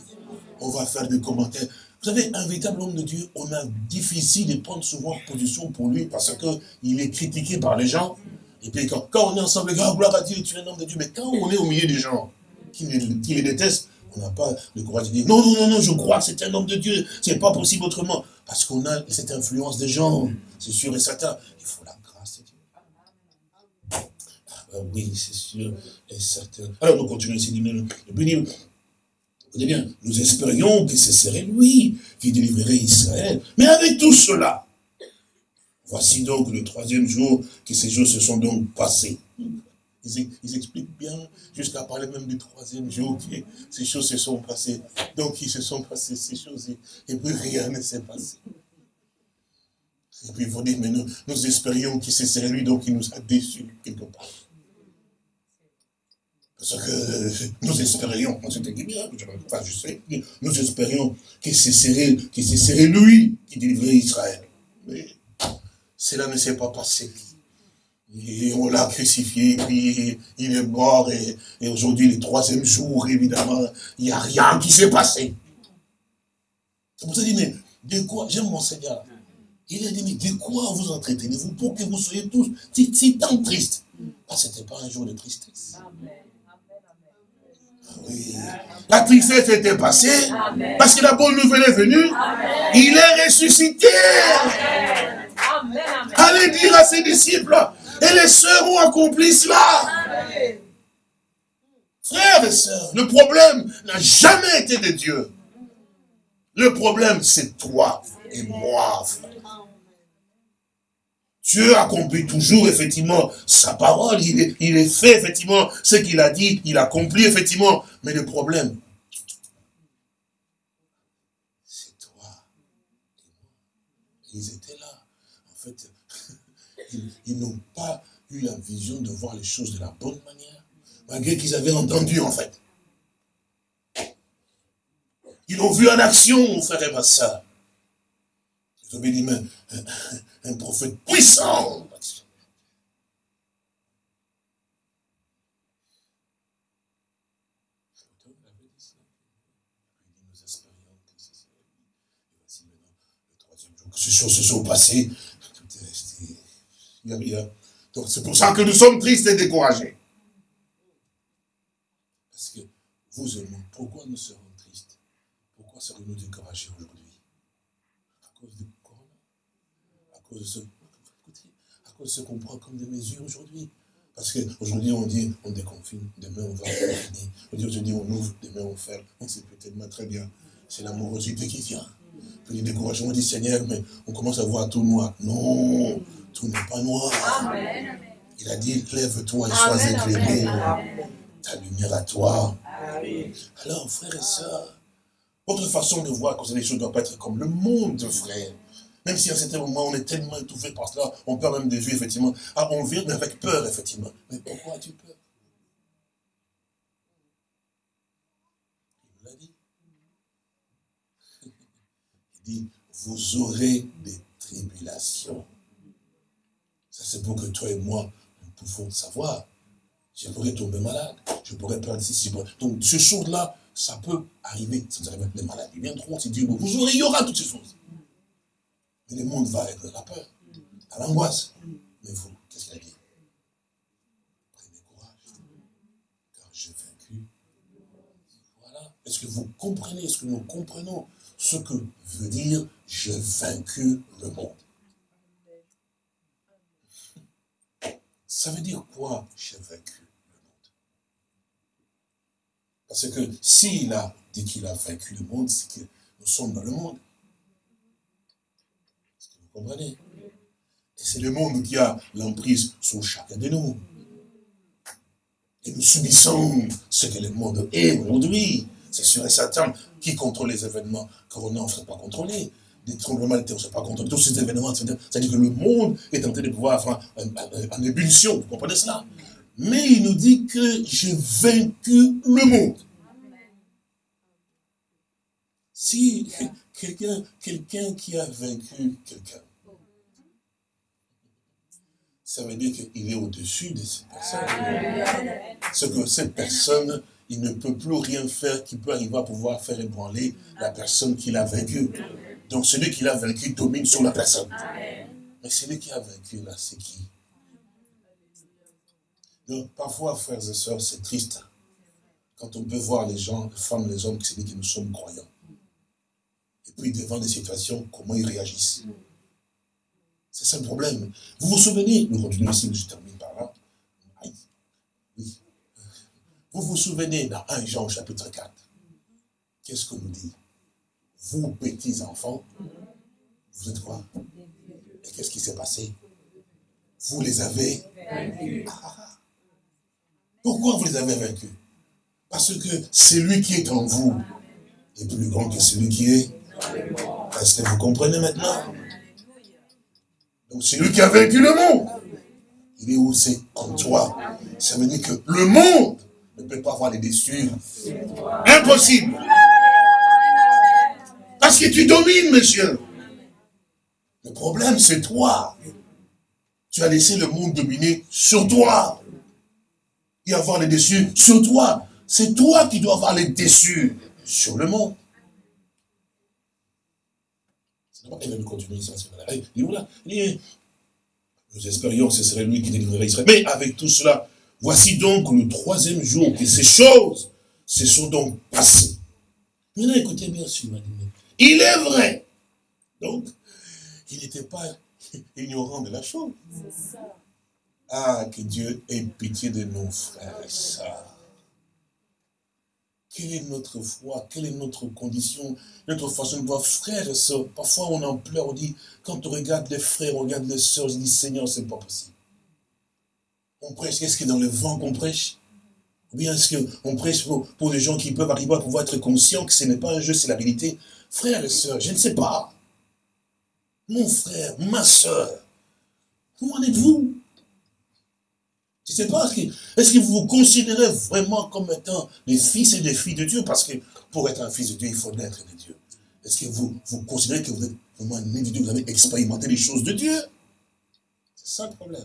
On va faire des commentaires. Vous savez, un véritable homme de Dieu, on a difficile de prendre souvent position pour lui parce qu'il est critiqué par les gens. Et puis quand, on est ensemble, gars, gloire à Dieu, tu es un homme de Dieu. Mais quand on est au milieu des gens qui les détestent, on n'a pas le courage de dire non, non, non, non, je crois c'est un homme de Dieu, c'est pas possible autrement. Parce qu'on a cette influence des gens, c'est sûr et certain. Il faut la grâce de Dieu. Ah ben oui, c'est sûr et certain. Alors nous continuons ici. Vous bien, nous espérions que ce serait lui qui délivrerait Israël. Mais avec tout cela, voici donc le troisième jour que ces jours se sont donc passés. Ils, expliquent bien, jusqu'à parler même du troisième jour, que ces choses se sont passées. Donc, ils se sont passées ces choses, et, puis rien ne s'est passé. Et puis, ils vont dire, mais nous, nous espérions que ce serait lui, donc il nous a déçus quelque part. Parce que nous espérions, c'était bien, enfin je sais, nous espérions que ce serait, que ce serait lui qui délivrait Israël. Mais cela ne s'est pas passé. Et on l'a crucifié, puis il est mort, et, aujourd'hui, le troisième jour, évidemment, il n'y a rien qui s'est passé. C'est pour ça dit, mais de quoi, j'aime mon Seigneur. Il a dit, mais de quoi vous entretenez-vous pour que vous soyez tous si, tant tristes que ce n'était pas un jour de tristesse. Oui. La tristesse était passée parce que la bonne nouvelle est venue. Il est ressuscité. Allez dire à ses disciples, et les sœurs ont accompli cela. Frères et sœurs, le problème n'a jamais été de Dieu. Le problème, c'est toi et moi. Dieu accomplit toujours, effectivement, sa parole. Il est, il est fait, effectivement, ce qu'il a dit. Il accomplit, effectivement. Mais le problème, c'est toi. Ils étaient ils, n'ont pas eu la vision de voir les choses de la bonne manière, malgré qu'ils avaient entendu en fait. Ils l'ont vu en action, mon frère et ma soeur. Ils ont dit, mais un, prophète puissant. ces choses se sont passées, donc c'est pour ça que nous sommes tristes et découragés. Parce que vous et moi, pourquoi nous serons tristes? Pourquoi serons-nous découragés aujourd'hui? À cause du corona? À cause de ce, à cause de ce qu'on prend comme des mesures aujourd'hui? Parce qu'aujourd'hui, on dit, on déconfine, demain, on va confiner. Aujourd'hui, on ouvre, demain, on ferme. C'est peut-être très bien. C'est l'amorosité qui vient. Puis le découragement, on dit, Seigneur, mais on commence à voir tout noir. Non, tout n'est pas noir. Il a dit, lève-toi et sois éclairé. Ta lumière à toi. Alors, frères et sœurs, votre façon de voir que les choses ne doivent pas être comme le monde, frère. Même si à certains moments, on est tellement étouffé par cela, on perd même des vues, effectivement. Ah, on vit, mais avec peur, effectivement. Mais pourquoi as-tu peur? Il l'a dit. Il dit, vous aurez des tribulations c'est pour que toi et moi, nous pouvons savoir. Je pourrais tomber malade, je pourrais perdre ceci. Donc, ce chose-là, ça peut arriver. Ça nous arrive les maladies viendront, c'est Dieu. Vous aurez, il y aura toutes ces choses. Mais le monde va être la peur, à l'angoisse. Mais vous, qu'est-ce qu'il a dit? Prenez courage, car j'ai vaincu. Voilà. Est-ce que vous comprenez, est-ce que nous comprenons ce que veut dire j'ai vaincu le monde? Ça veut dire quoi, j'ai vaincu le monde? Parce que s'il a dit qu'il a vaincu le monde, c'est que Nous sommes dans le monde. Est-ce que vous comprenez? Et c'est le monde qui a l'emprise sur chacun de nous. Et nous subissons ce que le monde est aujourd'hui. C'est sûr et certain. Qui contrôle les événements Corona, on ne pas contrôler. Des tremblements de terre, on ne pas contrôler. Tous ces événements, c'est-à-dire que le monde est en train de pouvoir faire en ébullition. Vous comprenez cela? Mais il nous dit que j'ai vaincu le monde. Si quelqu'un quelqu'un qui a vaincu quelqu'un, ça veut dire qu'il est au-dessus de cette personne. Ce que cette personne, il ne peut plus rien faire qui peut arriver à pouvoir faire ébranler la personne qu'il a vaincue. Donc celui qui l'a vaincu domine sur la personne. Mais celui qui a vaincu là, c'est qui? Donc parfois, frères et sœurs, c'est triste. Quand on peut voir les gens, les femmes, les hommes, c'est dit que nous sommes croyants. Et puis devant des situations, comment ils réagissent. C'est ça le problème. Vous vous souvenez, nous continuons ici, je termine par là. Oui. Vous vous souvenez dans 1 Jean chapitre 4, qu'est-ce qu'on nous dit? Vous, petits enfants, vous êtes quoi? Et qu'est-ce qui s'est passé? Vous les avez vaincus. Ah. Pourquoi vous les avez vaincus? Parce que celui qui est en vous est plus grand que celui qui est. Est-ce que vous comprenez maintenant? Donc c'est lui qui a vaincu le monde. Il est où? C'est en toi. Ça veut dire que le monde ne peut pas avoir les déçus. Impossible. Parce que tu domines, monsieur. Le problème, c'est toi. Tu as laissé le monde dominer sur toi. Et avoir les déçus sur toi. C'est toi qui dois avoir les déçus sur le monde. Il va continuer ça. Nous espérions que ce serait lui qui délivrerait Israël. Mais avec tout cela, voici donc le troisième jour que ces choses se sont donc passées. Maintenant, écoutez bien ce qu'il m'a dit. Il est vrai. Donc, il n'était pas ignorant de la chose. Ah, que Dieu ait pitié de nos frères et sœurs. Quelle est notre foi? Quelle est notre condition? Notre façon de voir frères et sœurs. Parfois, on en pleure, on dit, quand on regarde les frères, on regarde les sœurs, on dit, Seigneur, c'est pas possible. On prêche, est-ce que dans le vent qu'on prêche? Ou bien est-ce qu'on prêche pour, pour des gens qui peuvent arriver à pouvoir être conscients que ce n'est pas un jeu, c'est la vérité? Frères et sœurs, je ne sais pas. Mon frère, ma sœur, où en êtes-vous? Je ne sais pas, est-ce que vous vous considérez vraiment comme étant les fils et les filles de Dieu? Parce que pour être un fils de Dieu, il faut naître de Dieu. Est-ce que vous, vous considérez que vous êtes vraiment né de Dieu, vous avez expérimenté les choses de Dieu? C'est ça le problème.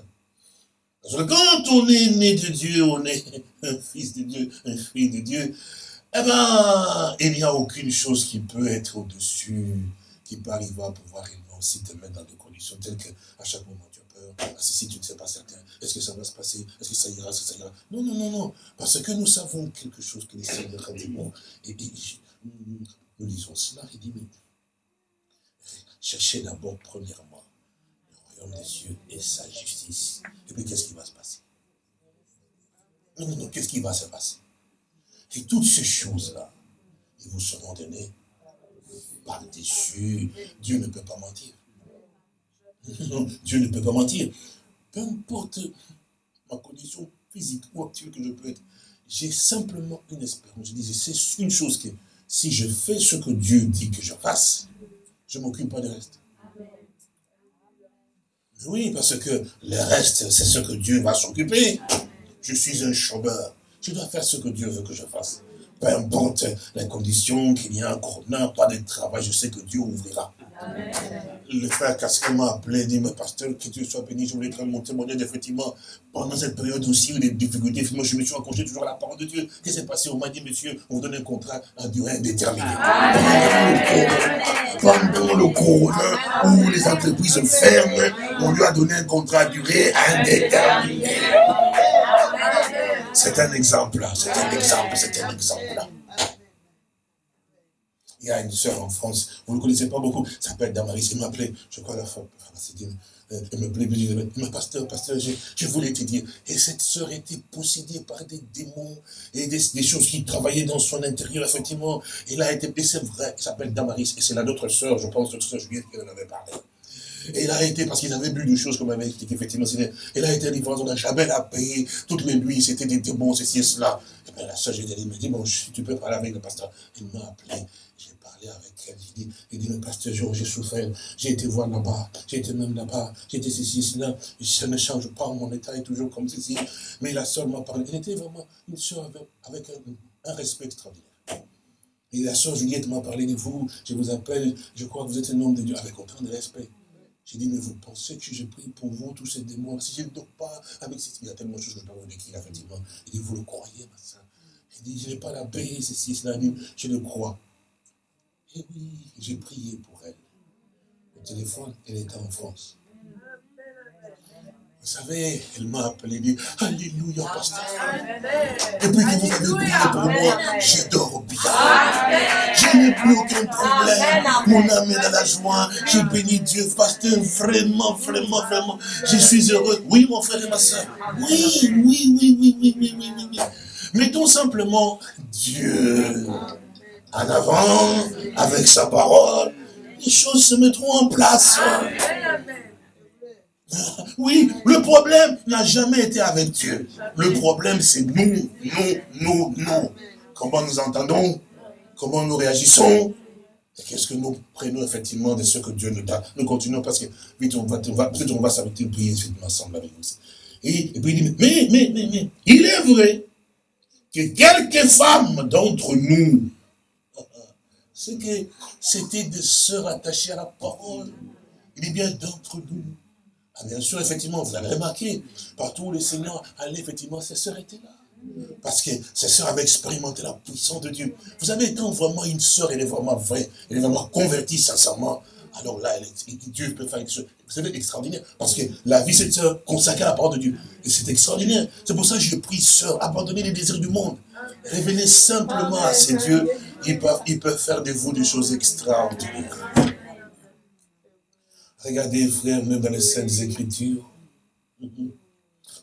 Parce que quand on est né de Dieu, on est un fils de Dieu, un fils de Dieu, eh bien, il n'y a aucune chose qui peut être au-dessus, qui peut arriver à pouvoir aussi te mettre dans des conditions telles qu'à chaque moment ah, si, tu ne sais pas certain, est-ce que ça va se passer? Est-ce que ça ira? Est-ce que ça ira? Non, non, non, non. Parce que nous savons quelque chose que les Seigneur a dit. Et, nous lisons cela, il dit, mais cherchez d'abord, premièrement, des cieux et sa justice. Et puis, qu'est-ce qui va se passer? Non, non, non, qu'est-ce qui va se passer? Et toutes ces choses-là, ils vous seront données par-dessus. Dieu ne peut pas mentir. Dieu ne peut pas mentir. Peu importe ma condition physique ou actuelle que je peux être, j'ai simplement une espérance. Je dis, c'est une chose que si je fais ce que Dieu dit que je fasse, je m'occupe pas du reste. Oui, parce que le reste, c'est ce que Dieu va s'occuper. Je suis un chômeur. Je dois faire ce que Dieu veut que je fasse. Peu importe les conditions, qu'il y a un corona, pas de travail, je sais que Dieu ouvrira. Le frère Casquet m'a appelé, dit, mais pasteur, que tu sois béni, je voulais prendre mon témoignage, effectivement, pendant cette période aussi, où des difficultés, moi je me suis accroché toujours à la parole de Dieu. Qu'est-ce qui s'est passé? On m'a dit, monsieur, on vous donne un contrat à durée indéterminée. Pendant le corona, où les entreprises ferment, on lui a donné un contrat à durée indéterminée. C'est un exemple, c'est un exemple, c'est un exemple. Il y a une sœur en France, vous ne connaissez pas beaucoup, s'appelle Damaris, elle m'appelait, je crois la femme, elle me plaît, mais pasteur, pasteur, je, voulais te dire, et cette sœur était possédée par des démons et des, choses qui travaillaient dans son intérieur, effectivement. Et c'est vrai, elle s'appelle Damaris, et c'est la d'autres sœur, je pense, notre sœur Juliette qui en avait parlé. Et elle a été, parce qu'ils avaient bu des choses comme elle m'avait expliqué, effectivement, elle a été livrée, on n'a jamais la payé, toutes les nuits, c'était des démons, ceci et cela. Et bien la sœur m'a dit, bon, tu peux parler avec le pasteur. Elle m'a appelé, j'ai avec elle, j'ai dit, il dit, le pasteur j'ai souffert, j'ai été voir là-bas, j'ai été même là-bas, j'ai été ceci, cela, ça ne change pas, mon état est toujours comme ceci. Mais la sœur m'a parlé, elle était vraiment une sœur avec, un, respect extraordinaire. Et la sœur Juliette m'a parlé de vous, je vous appelle, je crois que vous êtes un homme de Dieu, avec autant de respect. J'ai dit, mais vous pensez que j'ai pris pour vous tous ces démons? Si je ne dors pas avec ces... Il y a tellement de choses que je pas vous décrire, effectivement. Il dit, vous le croyez, ma soeur Il dit, je n'ai pas la paix, ceci, cela. je le crois. Et puis, j'ai prié pour elle. Le téléphone, elle était en France. Vous savez, elle m'a appelé, dit Alléluia, pasteur. Depuis que vous avez prié pour moi, je dors bien. Je n'ai plus aucun problème. Mon âme est dans la joie. Je bénis Dieu, pasteur. Vraiment, vraiment, vraiment. Je suis heureux. Oui, mon frère et ma soeur. Oui, oui, oui, oui, oui, oui, oui, oui. Mettons simplement Dieu en avant, avec sa parole. Les choses se mettront en place. Oui, le problème n'a jamais été avec Dieu. Le problème, c'est nous, nous, nous, nous. Comment nous entendons? Comment nous réagissons? Qu'est-ce que nous prenons effectivement de ce que Dieu nous donne? Nous continuons parce que vite on va, on va on va s'arrêter prier ensemble avec vous. Et, et, puis il dit, mais, mais, mais, mais, il est vrai que quelques femmes d'entre nous, c'est que c'était des sœurs attachées à la parole. Il est bien d'entre nous ah, bien sûr, effectivement, vous avez remarqué, partout où le Seigneur allait, effectivement, ses sœurs étaient là. Parce que ses sœurs avaient expérimenté la puissance de Dieu. Vous savez, quand vraiment une sœur, elle est vraiment vraie, elle est vraiment convertie sincèrement, alors là, Dieu peut faire quelque chose. Vous savez, extraordinaire. Parce que la vie, c'est de se consacrer à la parole de Dieu. Et c'est extraordinaire. C'est pour ça que je prie, sœur, abandonnez les désirs du monde. Revenez simplement à ces dieux. Ils peuvent faire de vous des choses extraordinaires. Regardez, frères, même dans les Saintes Écritures,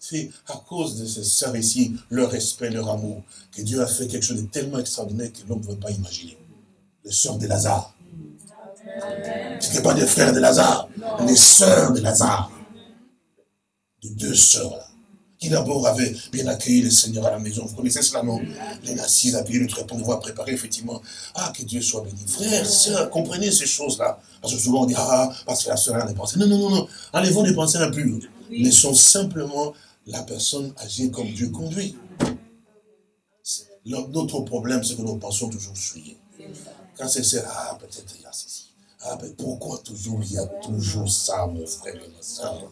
c'est à cause de ces sœurs ici, leur respect, leur amour, que Dieu a fait quelque chose de tellement extraordinaire que l'homme ne peut pas imaginer. Les sœurs de Lazare. Ce n'est pas des frères de Lazare, les sœurs de Lazare. Les deux sœurs là qui d'abord avait bien accueilli le Seigneur à la maison. Vous connaissez cela, non? Les assises, appuyées le trépas, on voit préparer, effectivement. Ah, que Dieu soit béni. Frères, sœurs, comprenez ces choses-là. Parce que souvent on dit, ah, parce que la sœur a des pensées. Non, non, non, non. Enlevons des pensées impures. Laissons simplement la personne agir comme Dieu conduit. Notre problème, c'est que nous pensons toujours suivre. Quand c'est ça, ah, peut-être il y a ceci. Ah, mais pourquoi toujours il y a toujours ça, mon frère et ma soeur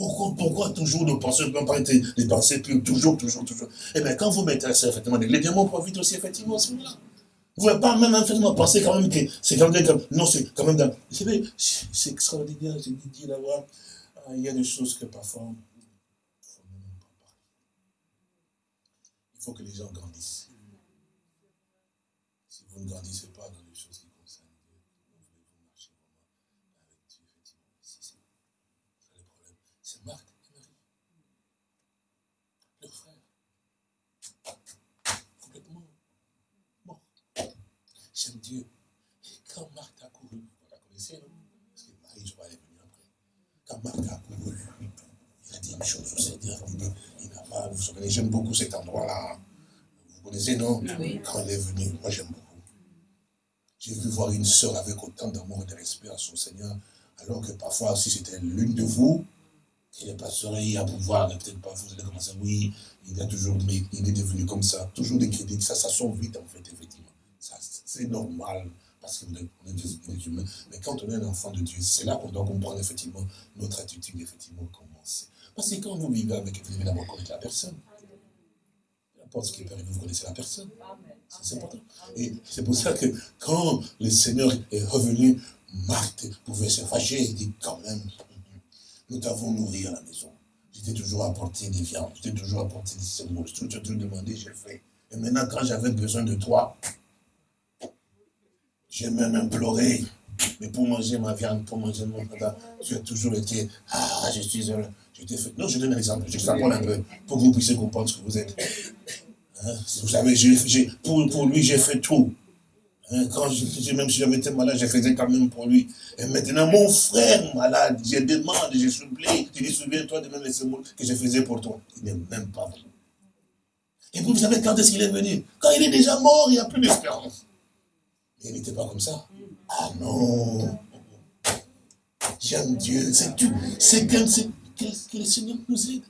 pourquoi, pourquoi toujours nos pensées ne peuvent pas être des pensées pures Toujours, toujours, toujours. Eh bien, quand vous m'intéressez, effectivement, les démons profitent aussi, effectivement, à ce moment-là. Vous ne pouvez pas même effectivement penser quand même que c'est quand même. Non, c'est quand même dans. C'est extraordinaire, j'ai dit là-bas. Ah, il y a des choses que parfois. Il faut que les gens grandissent. Si vous ne grandissez pas dans les choses qui concernent Dieu, vous voulez vous marcher vraiment avec Dieu, effectivement. Si c'est le problème. C'est Marc et Marie. Leur frère. Complètement mort. J'aime Dieu. Et quand Marc a couru, vous la connaissez, non? Parce que Marie, je elle est venue après. Quand Marc a couru, il a dit une chose au Seigneur. Il dit, il n'a pas, vous savez, j'aime beaucoup cet endroit-là. Vous connaissez, non? Quand elle est venue, moi j'aime beaucoup. J'ai vu voir une sœur avec autant d'amour et de respect à son Seigneur, alors que parfois, si c'était l'une de vous, qui n'est pas souri à pouvoir, peut-être pas, vous allez commencer, oui, il a toujours, mais il est devenu comme ça, toujours des critiques, ça, ça sort vite en fait, effectivement. C'est normal, parce qu'on est, des humains. Mais quand on est un enfant de Dieu, c'est là qu'on doit comprendre effectivement notre attitude, effectivement, comment c'est. Parce que quand vous vivez avec, vous devez d'abord connaître la personne. Peu importe ce qui est vous connaissez la personne. C'est important. Et c'est pour ça que quand le Seigneur est revenu, Marthe pouvait se fâcher et dit quand même, nous t'avons nourri à la maison. J'étais toujours apporté des viandes, j'étais toujours apporté des symboles. Tout ce que tu demandé, j'ai fait. Et maintenant, quand j'avais besoin de toi, J'ai même imploré, mais pour manger ma viande, pour manger mon plat, tu as toujours été, ah, je suis heureux. Je fait... Non, je donne un exemple, je t'apprends un peu, pour que vous puissiez comprendre ce que vous êtes. Hein? Vous savez, pour, pour lui, j'ai fait tout. Hein, quand je, même si j'avais été malade, je faisais quand même pour lui. Et maintenant, mon frère malade, je demande, je supplie, tu dis, souviens-toi de même les mots que je faisais pour toi. Il n'est même pas venu. Et vous savez quand est-ce qu'il est venu? Quand il est déjà mort, il n'y a plus d'espérance. Il n'était pas comme ça. Ah non J'aime Dieu, c'est tout. C'est que, que le Seigneur nous aide.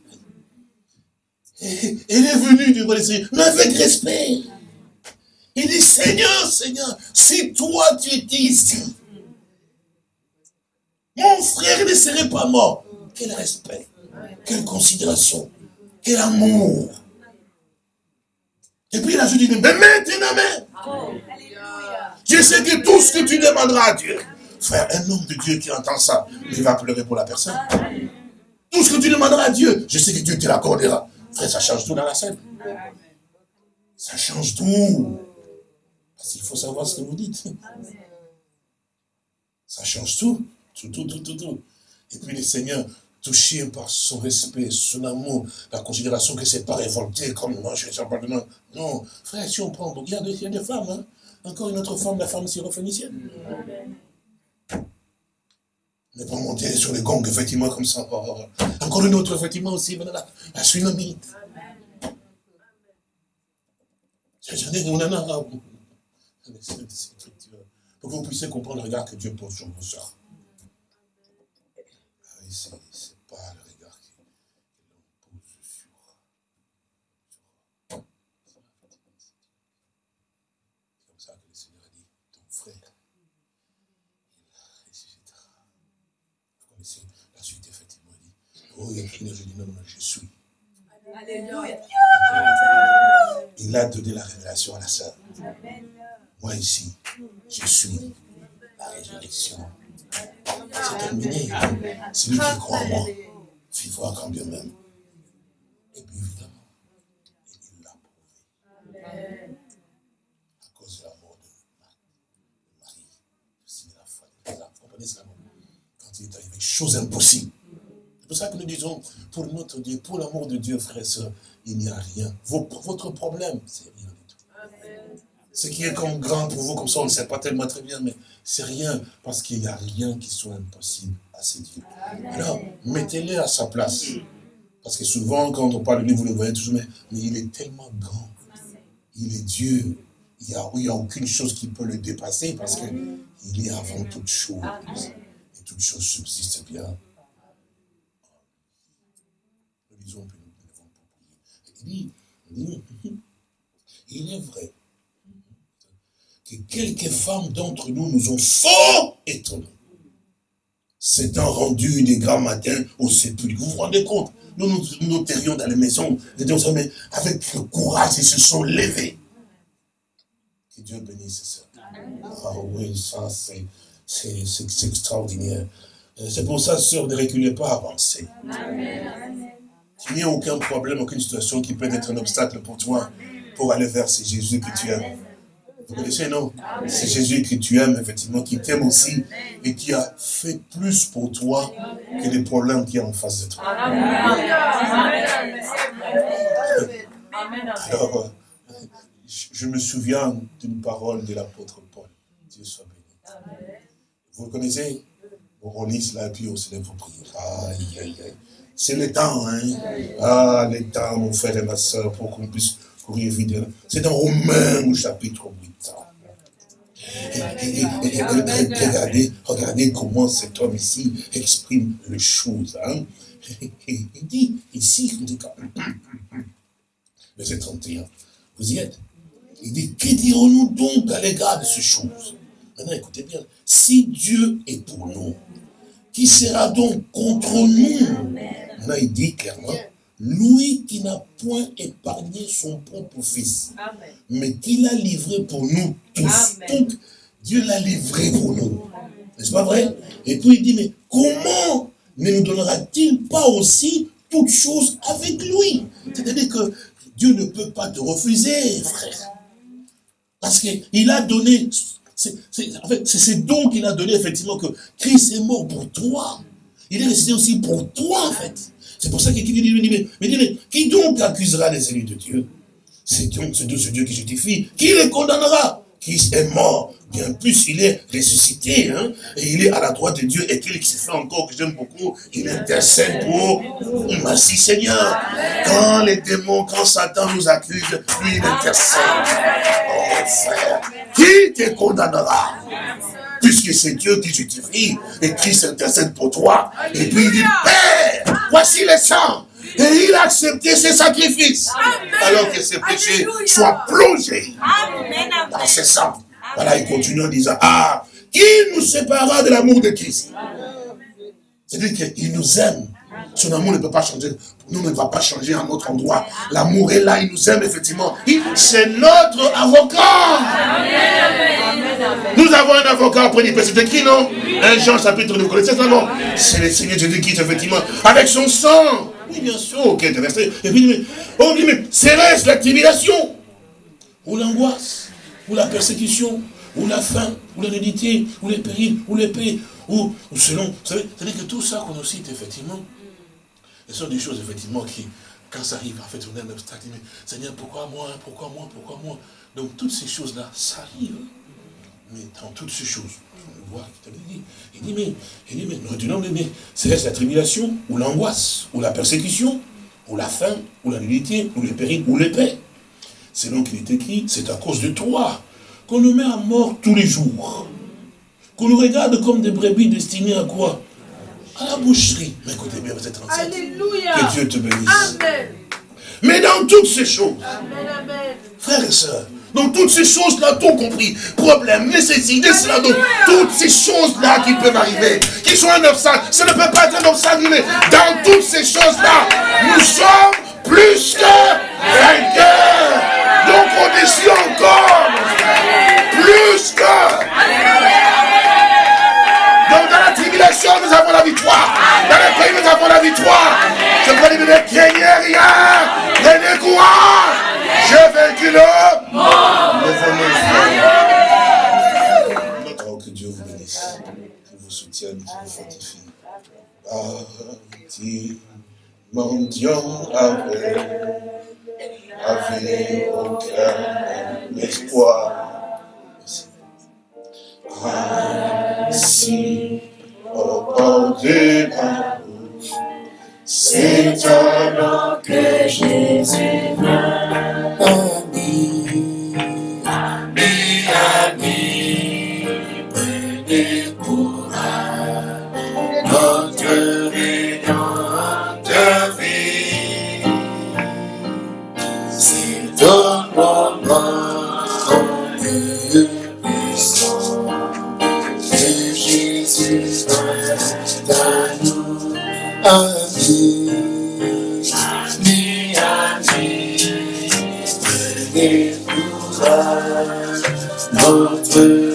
Il est venu devant le Seigneur, mais avec respect. Il dit, Seigneur, Seigneur, si toi tu étais ici, mon frère ne serait pas mort. Quel respect, quelle considération, quel amour. Et puis il a dit, mais maintenant, mais, je sais que tout ce que tu demanderas à Dieu, frère, un homme de Dieu qui entend ça, il va pleurer pour la personne. Tout ce que tu demanderas à Dieu, je sais que Dieu te l'accordera. Frère, ça change tout dans la scène. Ça change tout. Parce qu'il faut savoir ce que vous dites. Ça change tout. Tout, tout, tout, tout, tout. Et puis le Seigneur, touché par son respect, son amour, la considération que c'est pas révolté comme moi, je suis Non, frère, si on prend, des, il y a des femmes, hein. Encore une autre femme, la femme syrophénicienne. Ne pas monter sur les gongs, effectivement, comme ça. Encore une autre, effectivement, aussi, la, la tsunamite. J'en ai, on en a, pour que vous puissiez comprendre le regard que Dieu pose sur vos soeurs. Ah ce n'est pas le regard que l'on pose sur, C'est comme ça que le Seigneur a dit, ton frère, il ressuscitera. Vous connaissez la suite, effectivement, il dit, oh, il je dis, non, non, je suis. Alléluia. Il a donné la révélation à la sœur. Moi ici, je suis la résurrection. C'est terminé. Celui qui croit en moi, vivra quand bien même. Et puis évidemment, il l'a prouvé. À cause de la mort de Marie, aussi de la foi de Vous comprenez cela Quand il est arrivé, chose impossible. C'est pour ça que nous disons, pour notre Dieu, pour l'amour de Dieu, frères et sœurs, il n'y a rien. Votre problème, c'est rien ce qui est comme grand pour vous, comme ça, on ne sait pas tellement très bien, mais c'est rien, parce qu'il n'y a rien qui soit impossible à ces dieux. Alors, mettez-les à sa place. Parce que souvent, quand on parle de lui, vous le voyez toujours, mais, il est tellement grand. Il est Dieu. Il n'y a, a, aucune chose qui peut le dépasser, parce qu'il est avant toute chose. Et toute chose subsiste bien. Nous que devons. Il dit, il est vrai que quelques femmes d'entre nous nous ont fort étonnés. un rendu des grands matins au sépulcre. Vous vous rendez compte? Nous nous, nous dans les maisons, mais avec le courage, ils se sont levés. Que Dieu bénisse ça. Ah oui, ça c'est extraordinaire. Euh, c'est pour ça, sœur, ne reculez pas, avancez. Il n'y a aucun problème, aucune situation qui peut être un obstacle pour toi, pour aller vers ce Jésus que tu aimes. Vous connaissez, non? C'est Jésus que tu aimes, effectivement, qui t'aime aussi et qui a fait plus pour toi que les problèmes qu'il y a en face de toi. Alors, je me souviens d'une parole de l'apôtre Paul. Dieu soit béni. Vous le connaissez? On relit cela et puis on se lève pour prier. Aïe, aïe, aïe. C'est le temps, hein Ah, le temps, mon frère et ma soeur, pour qu'on puisse courir vite. C'est dans Romains au chapitre 8. Et, regardez, regardez comment cet homme ici exprime les choses. Hein. Il dit ici, verset 31, vous y êtes? Il dit, que dirons-nous donc à l'égard de ces choses? Maintenant, écoutez bien, si Dieu est pour nous, qui sera donc contre nous? Là, il dit clairement, lui qui n'a point épargné son propre fils, mais qui l'a livré pour nous tous. Donc, Dieu l'a livré pour nous. N'est-ce pas vrai? Et puis il dit, mais comment ne nous donnera-t-il pas aussi toutes choses avec lui? C'est-à-dire que Dieu ne peut pas te refuser, frère. Parce qu'il a donné en fait, c'est ce don qu'il a donné, effectivement, que Christ est mort pour toi. Il est resté aussi pour toi, en fait. C'est pour ça qu'il dit, mais, mais, qui donc accusera les élus de Dieu? C'est donc ce Dieu qui justifie. Qui les condamnera? Christ est mort. Bien plus, il est ressuscité, hein, et il est à la droite de Dieu, et qu'il se fait encore, que j'aime beaucoup, il intercède pour Merci Seigneur. Quand les démons, quand Satan nous accuse, lui, il intercède. Oh frère, qui te condamnera? Puisque c'est Dieu qui justifie, et Christ intercède pour toi, et puis il dit, Père, voici le sang, et il a accepté ses sacrifices. Alors que ses péchés soient plongés dans ses sang. Voilà, il continue en disant, ah, qui nous séparera de l'amour de Christ C'est-à-dire qu'il nous aime. Son amour ne peut pas changer. Nous ne va pas changer à notre endroit. L'amour est là, il nous aime effectivement. C'est notre avocat. Nous avons un avocat auprès du C'est qui, non Un Jean chapitre 2, vous connaissez ça, non C'est le Seigneur Jésus-Christ, effectivement, avec son sang. Oui, bien sûr, ok, verset. Et puis, mais, oh, mais la tribulation, ou l'angoisse, ou la persécution, ou la faim, ou la nudité, ou les périls, ou l'épée, ou, ou selon. Vous savez, c'est-à-dire que tout ça qu'on nous cite, effectivement, ce sont des choses, effectivement, qui, quand ça arrive, en fait, on est un obstacle. Mais Seigneur, pourquoi moi Pourquoi moi Pourquoi moi? Donc, toutes ces choses-là, ça arrive. Mais dans toutes ces choses, on voit, il dit, mais, il dit, mais, non, mais, mais c'est la tribulation, ou l'angoisse, ou la persécution, ou la faim, ou la nudité, ou le péril, ou l'épée. C'est donc qu'il est écrit, c'est à cause de toi qu'on nous met à mort tous les jours. Qu'on nous regarde comme des brebis destinées à quoi? À la boucherie. Mais écoutez bien, vous êtes enceinte. Alléluia. Que Dieu te bénisse. Amen. Mais dans toutes ces choses, amen, frères et sœurs, donc toutes ces choses-là, tout compris, problème, nécessité, cela, donc toutes ces choses-là qui peuvent arriver, qui sont un obstacle, ça ne peut pas être un obstacle, mais dans toutes ces choses-là, nous sommes plus que vainqueurs. Donc au-dessus encore, plus que. Donc dans la tribulation, nous avons la victoire. Dans les pays, nous avons la victoire. Je ne craignez rien, prenez courage. J'ai vaincu le monde. Notre que Dieu vous bénisse, qu'il vous soutienne, qu'il vous fortifie. Parti, mendiant avec la vie au cœur, l'espoir. Ainsi, au bord de la bouche, c'est alors que Jésus vient. Notre rédempteur